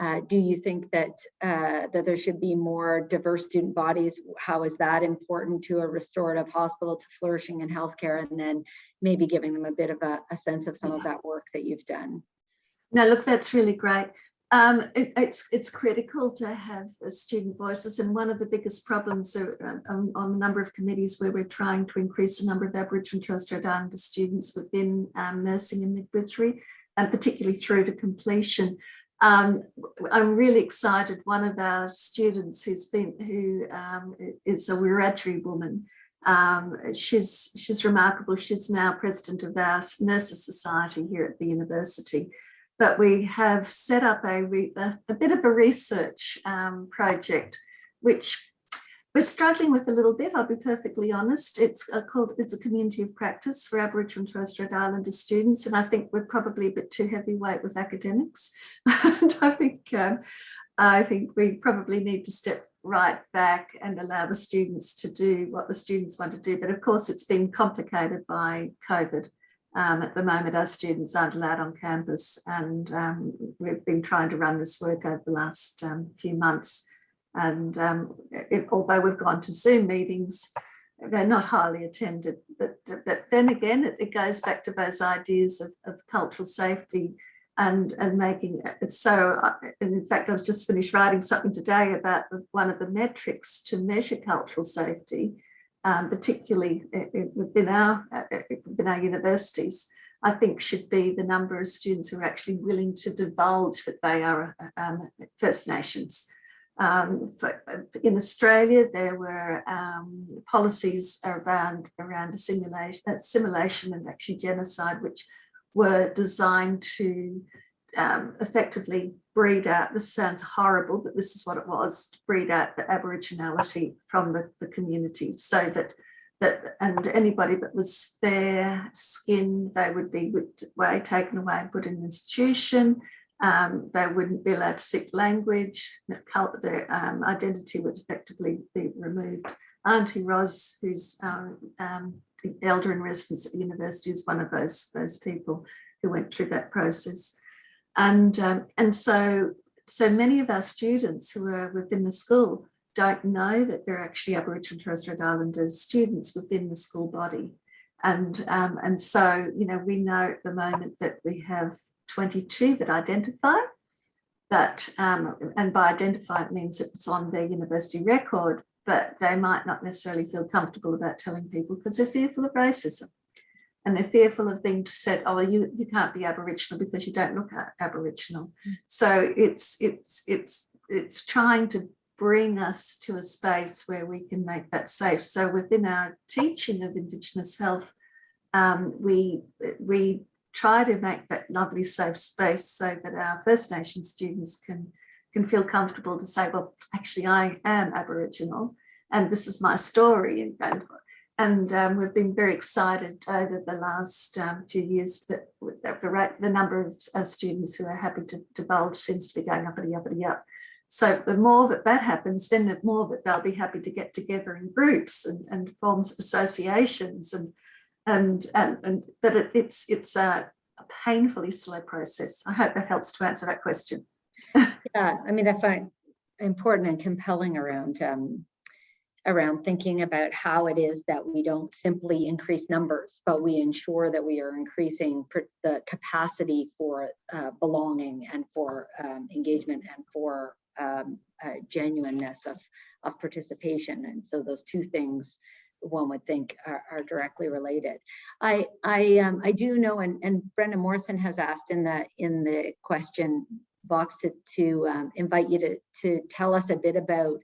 uh, do you think that uh, that there should be more diverse student bodies? How is that important to a restorative hospital to flourishing in healthcare? And then maybe giving them a bit of a, a sense of some of that work that you've done. No, look, that's really great. Um, it, it's it's critical to have uh, student voices, and one of the biggest problems are, um, on a number of committees where we're trying to increase the number of Aboriginal and Torres Strait Islander students within um, nursing and midwifery, and particularly through to completion. Um, I'm really excited. One of our students who's been who um, is a Wiradjuri woman. Um, she's she's remarkable. She's now president of our nurses society here at the university but we have set up a, a, a bit of a research um, project, which we're struggling with a little bit, I'll be perfectly honest. It's a, called, it's a community of practice for Aboriginal and Torres Strait Islander students, and I think we're probably a bit too heavyweight with academics. and I think, um, I think we probably need to step right back and allow the students to do what the students want to do. But of course, it's been complicated by COVID. Um, at the moment, our students aren't allowed on campus and um, we've been trying to run this work over the last um, few months. And um, it, although we've gone to Zoom meetings, they're not highly attended. But, but then again, it, it goes back to those ideas of, of cultural safety and, and making it so. Uh, and in fact, I was just finished writing something today about one of the metrics to measure cultural safety um, particularly within our, uh, within our universities, I think should be the number of students who are actually willing to divulge that they are um, First Nations. Um, for, in Australia, there were um, policies around around assimilation, assimilation and actually genocide, which were designed to um, effectively breed out, this sounds horrible, but this is what it was, to breed out the Aboriginality from the, the community so that that and anybody that was fair skinned, they would be away, taken away and put in an institution. Um, they wouldn't be allowed to speak language, their um, identity would effectively be removed. Auntie Ros, who's our um, elder in residence at the university is one of those, those people who went through that process. And, um, and so, so many of our students who are within the school don't know that they're actually Aboriginal and Torres Strait Islander students within the school body. And, um, and so, you know, we know at the moment that we have 22 that identify, but, um, and by identify it means it's on their university record, but they might not necessarily feel comfortable about telling people because they're fearful of racism. And they're fearful of being said, oh, you, you can't be Aboriginal because you don't look Aboriginal. Mm. So it's, it's, it's, it's trying to bring us to a space where we can make that safe. So within our teaching of Indigenous health, um, we, we try to make that lovely safe space so that our First Nation students can, can feel comfortable to say, well, actually I am Aboriginal and this is my story. And, and um, we've been very excited over the last um, few years that, that the, the number of uh, students who are happy to divulge seems to be going up and up and up. So the more that that happens, then the more that they'll be happy to get together in groups and, and forms of associations and and and, and but it, it's it's a, a, painfully slow process. I hope that helps to answer that question. yeah, I mean, I find important and compelling around um, around thinking about how it is that we don't simply increase numbers, but we ensure that we are increasing the capacity for uh, belonging and for um, engagement and for um, uh, genuineness of, of participation. And so those two things one would think are, are directly related. I I um, I do know, and, and Brenda Morrison has asked in the in the question box to to um, invite you to to tell us a bit about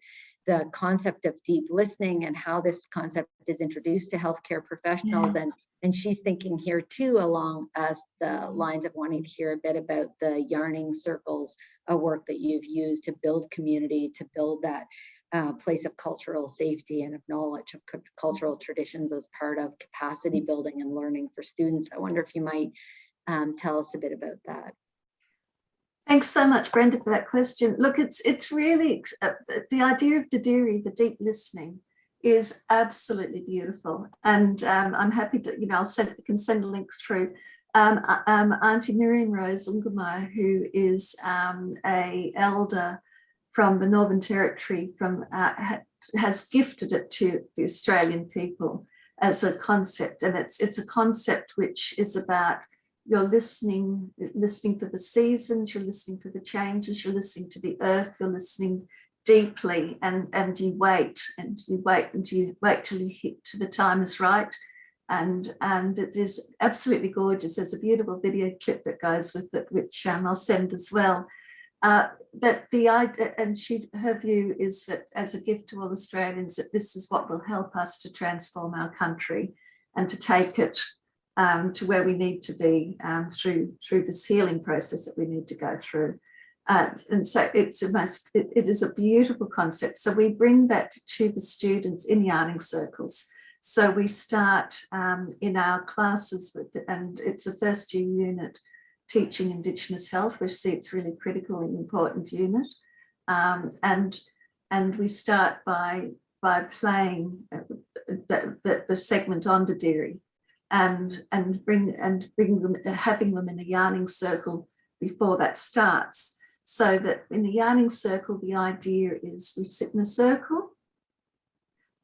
the concept of deep listening and how this concept is introduced to healthcare professionals yeah. and and she's thinking here too along as the lines of wanting to hear a bit about the yarning circles a work that you've used to build community to build that uh, place of cultural safety and of knowledge of cultural traditions as part of capacity building and learning for students i wonder if you might um, tell us a bit about that Thanks so much, Brenda, for that question. Look, it's it's really uh, the idea of Dadirri, the deep listening, is absolutely beautiful. And um, I'm happy to, you know, I'll send, can send a link through. Um, um, Auntie Miriam Rose Ungunmerr, who is um, a elder from the Northern Territory, from uh, ha has gifted it to the Australian people as a concept. And it's, it's a concept which is about you're listening, listening for the seasons, you're listening for the changes, you're listening to the earth, you're listening deeply and, and you wait and you wait and you wait till you hit to the time is right. And, and it is absolutely gorgeous. There's a beautiful video clip that goes with it, which um, I'll send as well. Uh, but the idea, and she, her view is that as a gift to all Australians, that this is what will help us to transform our country and to take it um, to where we need to be um, through, through this healing process that we need to go through. Uh, and so it's a most, it, it is a beautiful concept. So we bring that to the students in yarning circles. So we start um, in our classes with, and it's a first year unit teaching Indigenous health, which see it's really critical and important unit. Um, and, and we start by, by playing the, the, the segment on Dadirri and, and bring, and bring them, having them in a yarning circle before that starts. So that in the yarning circle, the idea is we sit in a circle,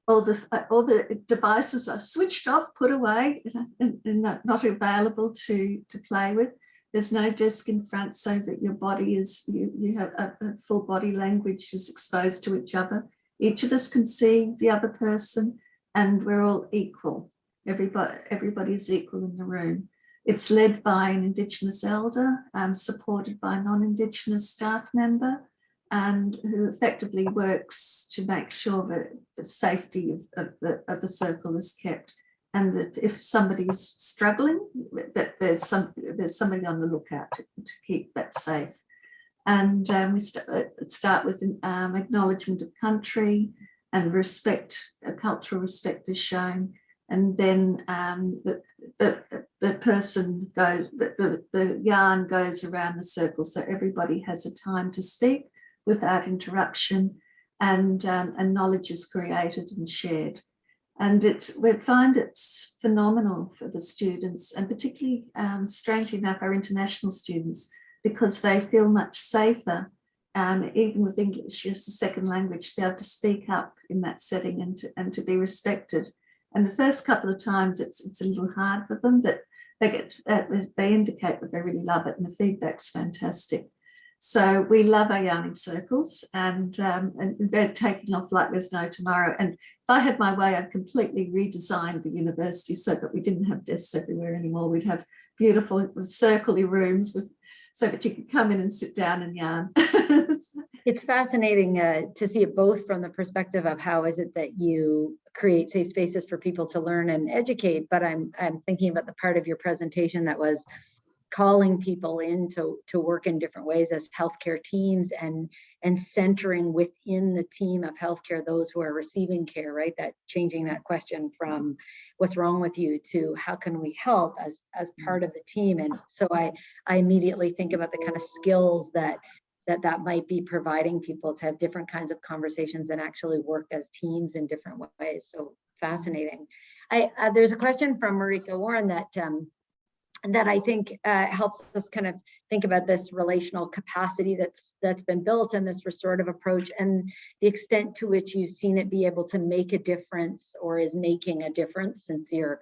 all the, all the devices are switched off, put away, and, and not available to, to play with. There's no desk in front so that your body is, you, you have a, a full body language is exposed to each other. Each of us can see the other person and we're all equal. Everybody, everybody's equal in the room. It's led by an Indigenous elder, um, supported by a non-Indigenous staff member, and who effectively works to make sure that the safety of, of, the, of the circle is kept. And that if somebody's struggling, that there's some there's somebody on the lookout to, to keep that safe. And um, we st uh, start with um, acknowledgement of country and respect, a cultural respect is shown and then um, the, the, the, person goes, the, the yarn goes around the circle so everybody has a time to speak without interruption and, um, and knowledge is created and shared. And it's, we find it's phenomenal for the students and particularly, um, strangely enough, our international students, because they feel much safer, um, even with English as a second language, to be able to speak up in that setting and to, and to be respected. And the first couple of times it's, it's a little hard for them, but they get, uh, they indicate that they really love it and the feedback's fantastic. So we love our yarning circles and, um, and they're taking off like there's no tomorrow. And if I had my way, I'd completely redesign the university so that we didn't have desks everywhere anymore. We'd have beautiful circly rooms with so that you could come in and sit down and yarn. It's fascinating uh, to see it both from the perspective of how is it that you create safe spaces for people to learn and educate, but I'm I'm thinking about the part of your presentation that was calling people in to, to work in different ways as healthcare teams and and centering within the team of healthcare those who are receiving care, right? That changing that question from what's wrong with you to how can we help as as part of the team. And so I I immediately think about the kind of skills that that that might be providing people to have different kinds of conversations and actually work as teams in different ways. So fascinating. I uh, there's a question from Marika Warren that um, that I think uh, helps us kind of think about this relational capacity that's that's been built and this restorative approach and the extent to which you've seen it be able to make a difference or is making a difference since you're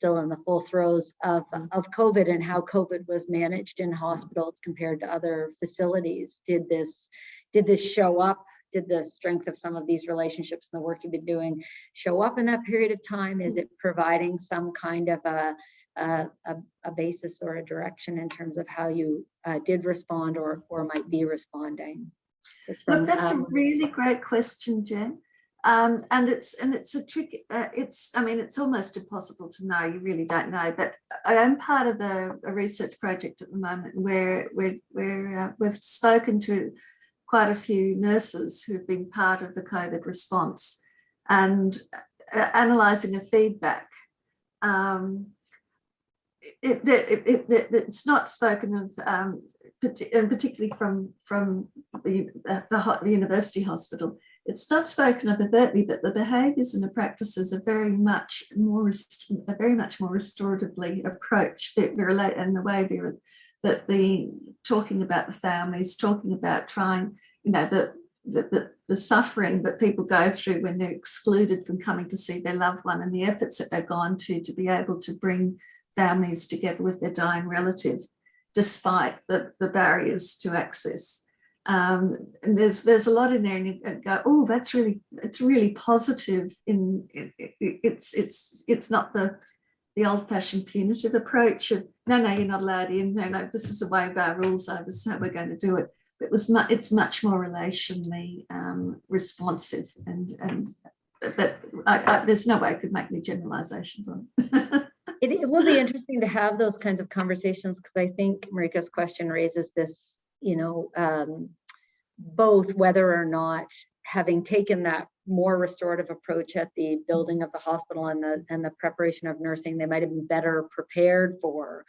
still in the full throes of, of COVID and how COVID was managed in hospitals compared to other facilities. Did this, did this show up? Did the strength of some of these relationships and the work you've been doing show up in that period of time? Is it providing some kind of a, a, a basis or a direction in terms of how you uh, did respond or, or might be responding? Look, that's um, a really great question, Jen. Um, and it's and it's a trick. Uh, it's I mean it's almost impossible to know. You really don't know. But I am part of a, a research project at the moment where where uh, we've spoken to quite a few nurses who've been part of the COVID response and uh, analysing the feedback. Um, it, it, it, it's not spoken of, um, and particularly from from the, uh, the, the university hospital it's not spoken of overtly, but the behaviours and the practices are very much more, are very much more restoratively approached. Relate in the way that the talking about the families, talking about trying, you know, the, the, the, the suffering that people go through when they're excluded from coming to see their loved one and the efforts that they've gone to to be able to bring families together with their dying relative, despite the, the barriers to access um, and there's there's a lot in there and you go oh that's really it's really positive in it, it, it's it's it's not the the old-fashioned punitive approach of no no you're not allowed in no no this is the way of our rules so this is how we're going to do it it was much it's much more relationally um, responsive and and but I, I, there's no way I could make any generalizations on it. it, it will be interesting to have those kinds of conversations because I think Marika's question raises this you know, um, both whether or not having taken that more restorative approach at the building of the hospital and the and the preparation of nursing, they might have been better prepared for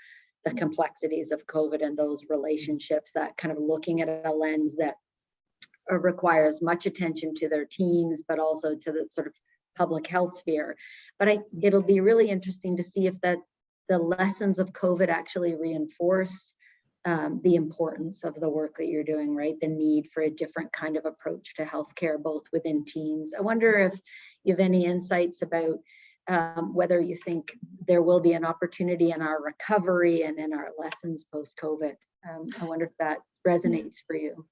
the complexities of COVID and those relationships, that kind of looking at a lens that uh, requires much attention to their teams, but also to the sort of public health sphere. But I, it'll be really interesting to see if that the lessons of COVID actually reinforce um, the importance of the work that you're doing, right? The need for a different kind of approach to healthcare, both within teams. I wonder if you have any insights about um, whether you think there will be an opportunity in our recovery and in our lessons post-COVID. Um, I wonder if that resonates for you.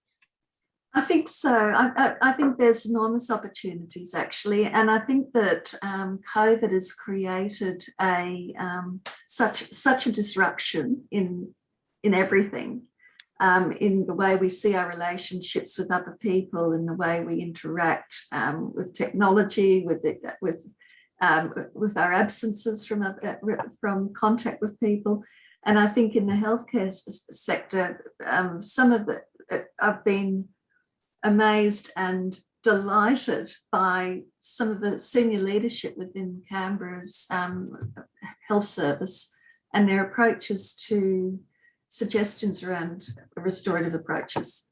I think so. I, I, I, think there's enormous opportunities actually, and I think that um, COVID has created a um, such such a disruption in in everything, um, in the way we see our relationships with other people, in the way we interact um, with technology, with it, with um, with our absences from uh, from contact with people. And I think in the healthcare sector, um, some of it, I've been amazed and delighted by some of the senior leadership within Canberra's um, health service and their approaches to suggestions around restorative approaches.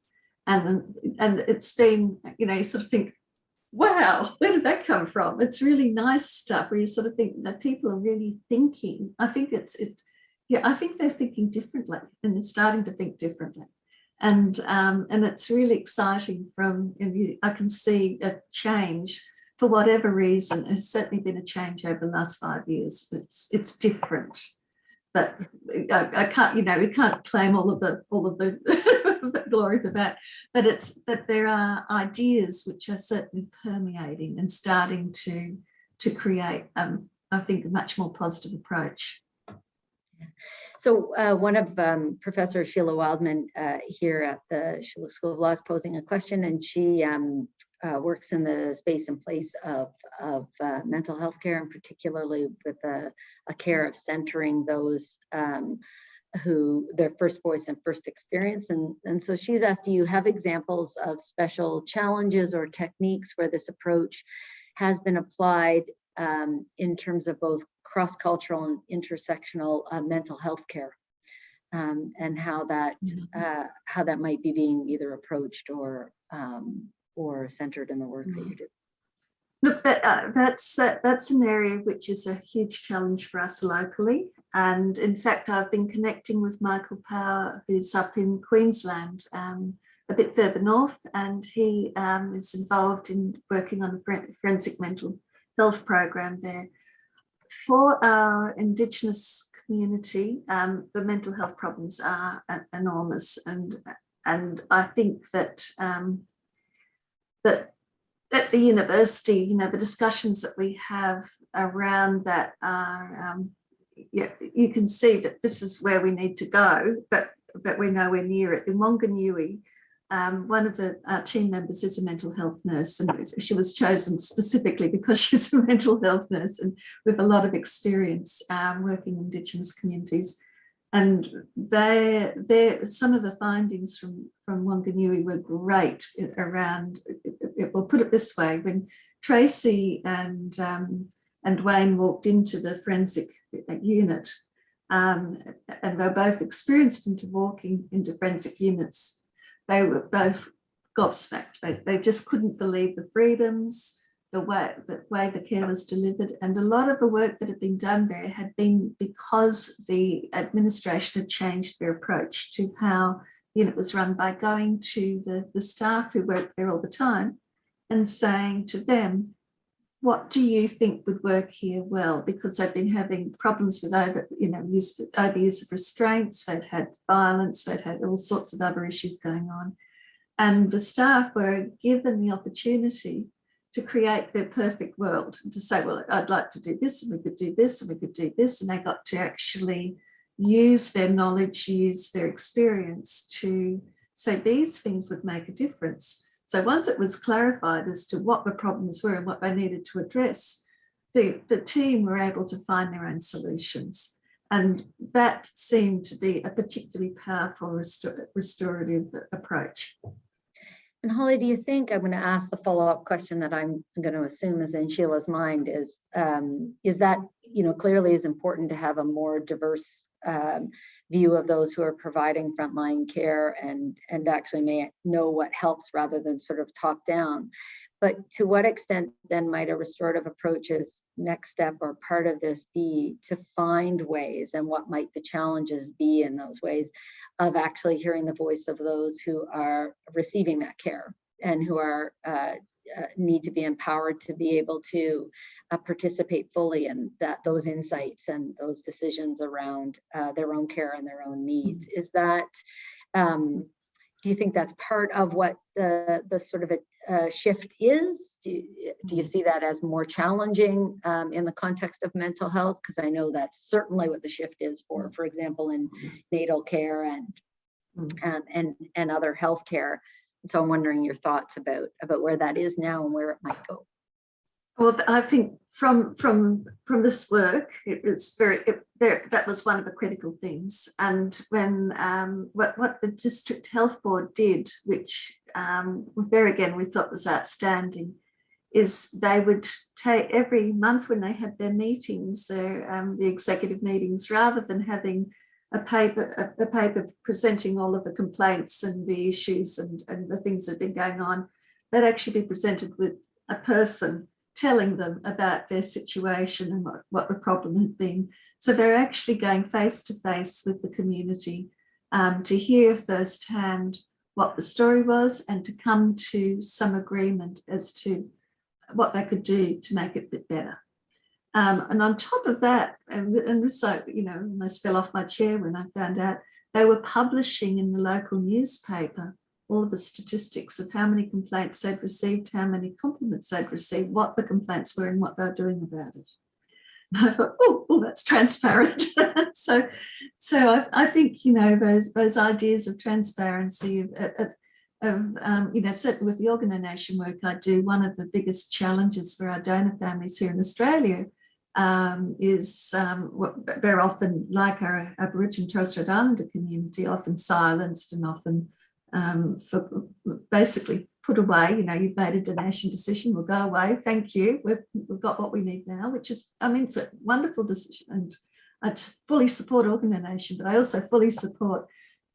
And, and it's been, you know, you sort of think, wow, where did that come from? It's really nice stuff where you sort of think that people are really thinking. I think it's, it, yeah, I think they're thinking differently and they're starting to think differently. And, um, and it's really exciting from, you, I can see a change for whatever reason, there's certainly been a change over the last five years. It's, it's different but I, I, can't, you know, we can't claim all of the all of the glory for that. But it's but there are ideas which are certainly permeating and starting to to create, um, I think, a much more positive approach. So uh, one of um, Professor Sheila Wildeman uh, here at the School of Law is posing a question and she um, uh, works in the space and place of, of uh, mental health care and particularly with a, a care of centering those um, who their first voice and first experience. And, and so she's asked, do you have examples of special challenges or techniques where this approach has been applied um, in terms of both cross-cultural and intersectional uh, mental health care um, and how that Mm-hmm. uh, how that might be being either approached or um, or centered in the work that you do. Look, that, uh, that's uh, that's an area which is a huge challenge for us locally. And in fact, I've been connecting with Michael Power, who's up in Queensland, um, a bit further north, and he um, is involved in working on a forensic mental health program there. For our Indigenous community, um, the mental health problems are enormous, and and I think that um, that at the university, you know, the discussions that we have around that are, um, yeah, you can see that this is where we need to go, but but we're nowhere near it. In Wanganui, um, one of the uh, team members is a mental health nurse and she was chosen specifically because she's a mental health nurse and with a lot of experience um, working in Indigenous communities. And they, they, some of the findings from, from Wanganui were great around, it, we'll put it this way, when Tracy and, um, and Wayne walked into the forensic unit, um, and they're both experienced into walking into forensic units they were both gobsmacked. They, they just couldn't believe the freedoms, the way, the way the care was delivered. And a lot of the work that had been done there had been because the administration had changed their approach to how the unit was run by going to the, the staff who worked there all the time and saying to them, what do you think would work here well? Because they've been having problems with over, you know, use, overuse of restraints, they've had violence, they've had all sorts of other issues going on. And the staff were given the opportunity to create their perfect world and to say, well, I'd like to do this and we could do this and we could do this. And they got to actually use their knowledge, use their experience to say these things would make a difference. So once it was clarified as to what the problems were and what they needed to address, the, the team were able to find their own solutions. And that seemed to be a particularly powerful restor restorative approach. And Holly, do you think, I'm going to ask the follow-up question that I'm going to assume is in Sheila's mind is, um, is that, you know, clearly is important to have a more diverse um, view of those who are providing frontline care and, and actually may know what helps rather than sort of top down. But to what extent then might a restorative approach's next step or part of this be to find ways and what might the challenges be in those ways of actually hearing the voice of those who are receiving that care and who are uh, uh, need to be empowered to be able to uh, participate fully in that those insights and those decisions around uh, their own care and their own needs. Mm-hmm. Is that um, do you think that's part of what the the sort of a, uh, shift is? Do you, do you see that as more challenging um, in the context of mental health? Because I know that's certainly what the shift is for, for example, in natal care and mm-hmm. um, and and other healthcare. So I'm wondering your thoughts about about where that is now and where it might go. Well, I think from from from this work, it was very it, there. That was one of the critical things. And when um, what what the district health board did, which um, there again we thought was outstanding, is they would take every month when they had their meetings, um, the executive meetings, rather than having a paper a, a, paper presenting all of the complaints and the issues and and the things that have been going on, they'd actually be presented with a person telling them about their situation and what, what the problem had been. So they're actually going face to face with the community um, to hear firsthand what the story was and to come to some agreement as to what they could do to make it a bit better. Um, and on top of that, and, and this, you know, almost fell off my chair when I found out they were publishing in the local newspaper all the statistics of how many complaints they'd received, how many compliments they'd received, what the complaints were and what they were doing about it. And I thought, oh, that's transparent. so, so I, I, think you know those those ideas of transparency of, of, of um, you know certainly with the organ donation work I do, one of the biggest challenges for our donor families here in Australia um, is um, very often, like our Aboriginal Torres Strait Islander community, often silenced and often um, for basically put away, you know, you've made a donation decision, we'll go away, thank you, we've, we've got what we need now, which is, I mean, it's a wonderful decision and I fully support organ donation, but I also fully support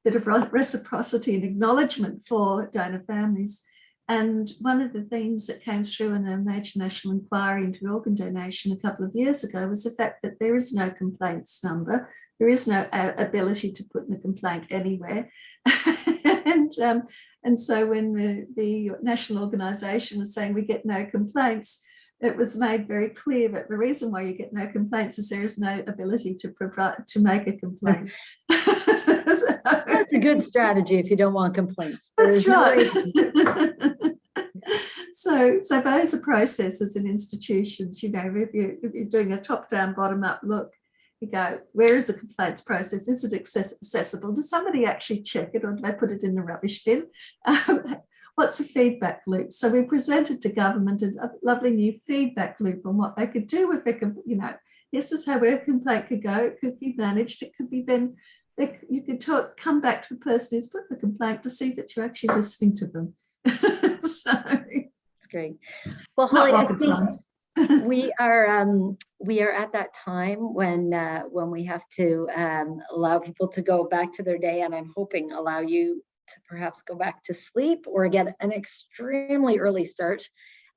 bit of reciprocity and acknowledgement for donor families. And one of the themes that came through in a major national inquiry into organ donation a couple of years ago was the fact that there is no complaints number. There is no uh, ability to put in a complaint anywhere. and, um, and so when the, the national organisation was saying we get no complaints, it was made very clear that the reason why you get no complaints is there is no ability to provide to make a complaint. That's a good strategy if you don't want complaints. That's right. so, so those are processes in institutions, you know, if, you, if you're doing a top-down, bottom-up look, you go, where is the complaints process? Is it accessible? Does somebody actually check it or do they put it in the rubbish bin? Um, what's a feedback loop? So we presented to government a lovely new feedback loop on what they could do with it, you know, this is how a complaint could go, it could be managed, it could be then, you could talk, come back to the person who's put the complaint to see that you're actually listening to them. so, great. Well, Holly, I think we are um, we are at that time when uh, when we have to um, allow people to go back to their day, and I'm hoping allow you to perhaps go back to sleep or get an extremely early start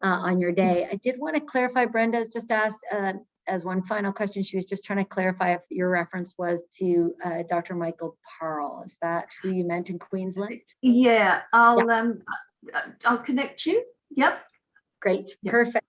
uh, on your day. I did want to clarify, Brenda's just asked uh, as one final question, she was just trying to clarify if your reference was to uh, Dr. Michael Parle. Is that who you meant in Queensland? Yeah, I'll um, I'll connect you. Yep. Great, yep. perfect.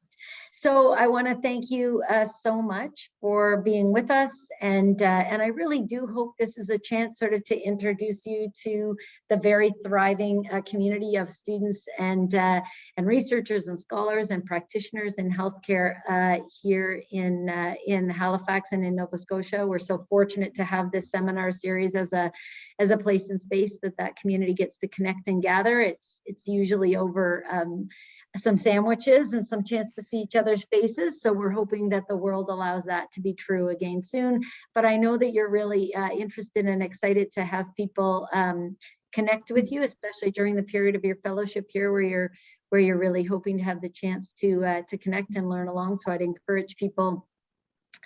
So I want to thank you uh, so much for being with us. And, uh, and I really do hope this is a chance sort of to introduce you to the very thriving uh, community of students and, uh, and researchers and scholars and practitioners in healthcare uh, here in, uh, in Halifax and in Nova Scotia. We're so fortunate to have this seminar series as a, as a place and space that that community gets to connect and gather. It's, it's usually over um, some sandwiches and some chance to see each other's faces. So we're hoping that the world allows that to be true again soon. But I know that you're really uh, interested and excited to have people um, connect with you, especially during the period of your fellowship here where you're where you're really hoping to have the chance to uh, to connect and learn along. So I'd encourage people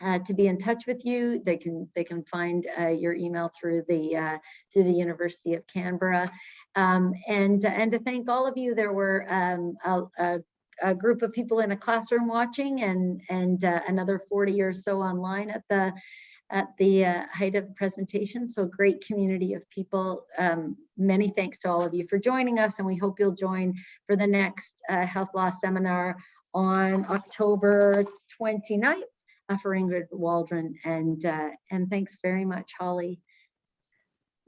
uh, to be in touch with you. They can they can find uh, your email through the uh, through the University of Canberra, um, and and to thank all of you. There were um, a, a, a, group of people in a classroom watching, and and uh, another 40 or so online at the at the uh, height of the presentation. So great community of people. Um, many thanks to all of you for joining us, and we hope you'll join for the next uh, health law seminar on October 29th for Ingrid Waldron. And, uh, and thanks very much, Holly.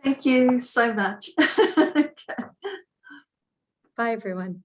Thank you so much. Bye, everyone.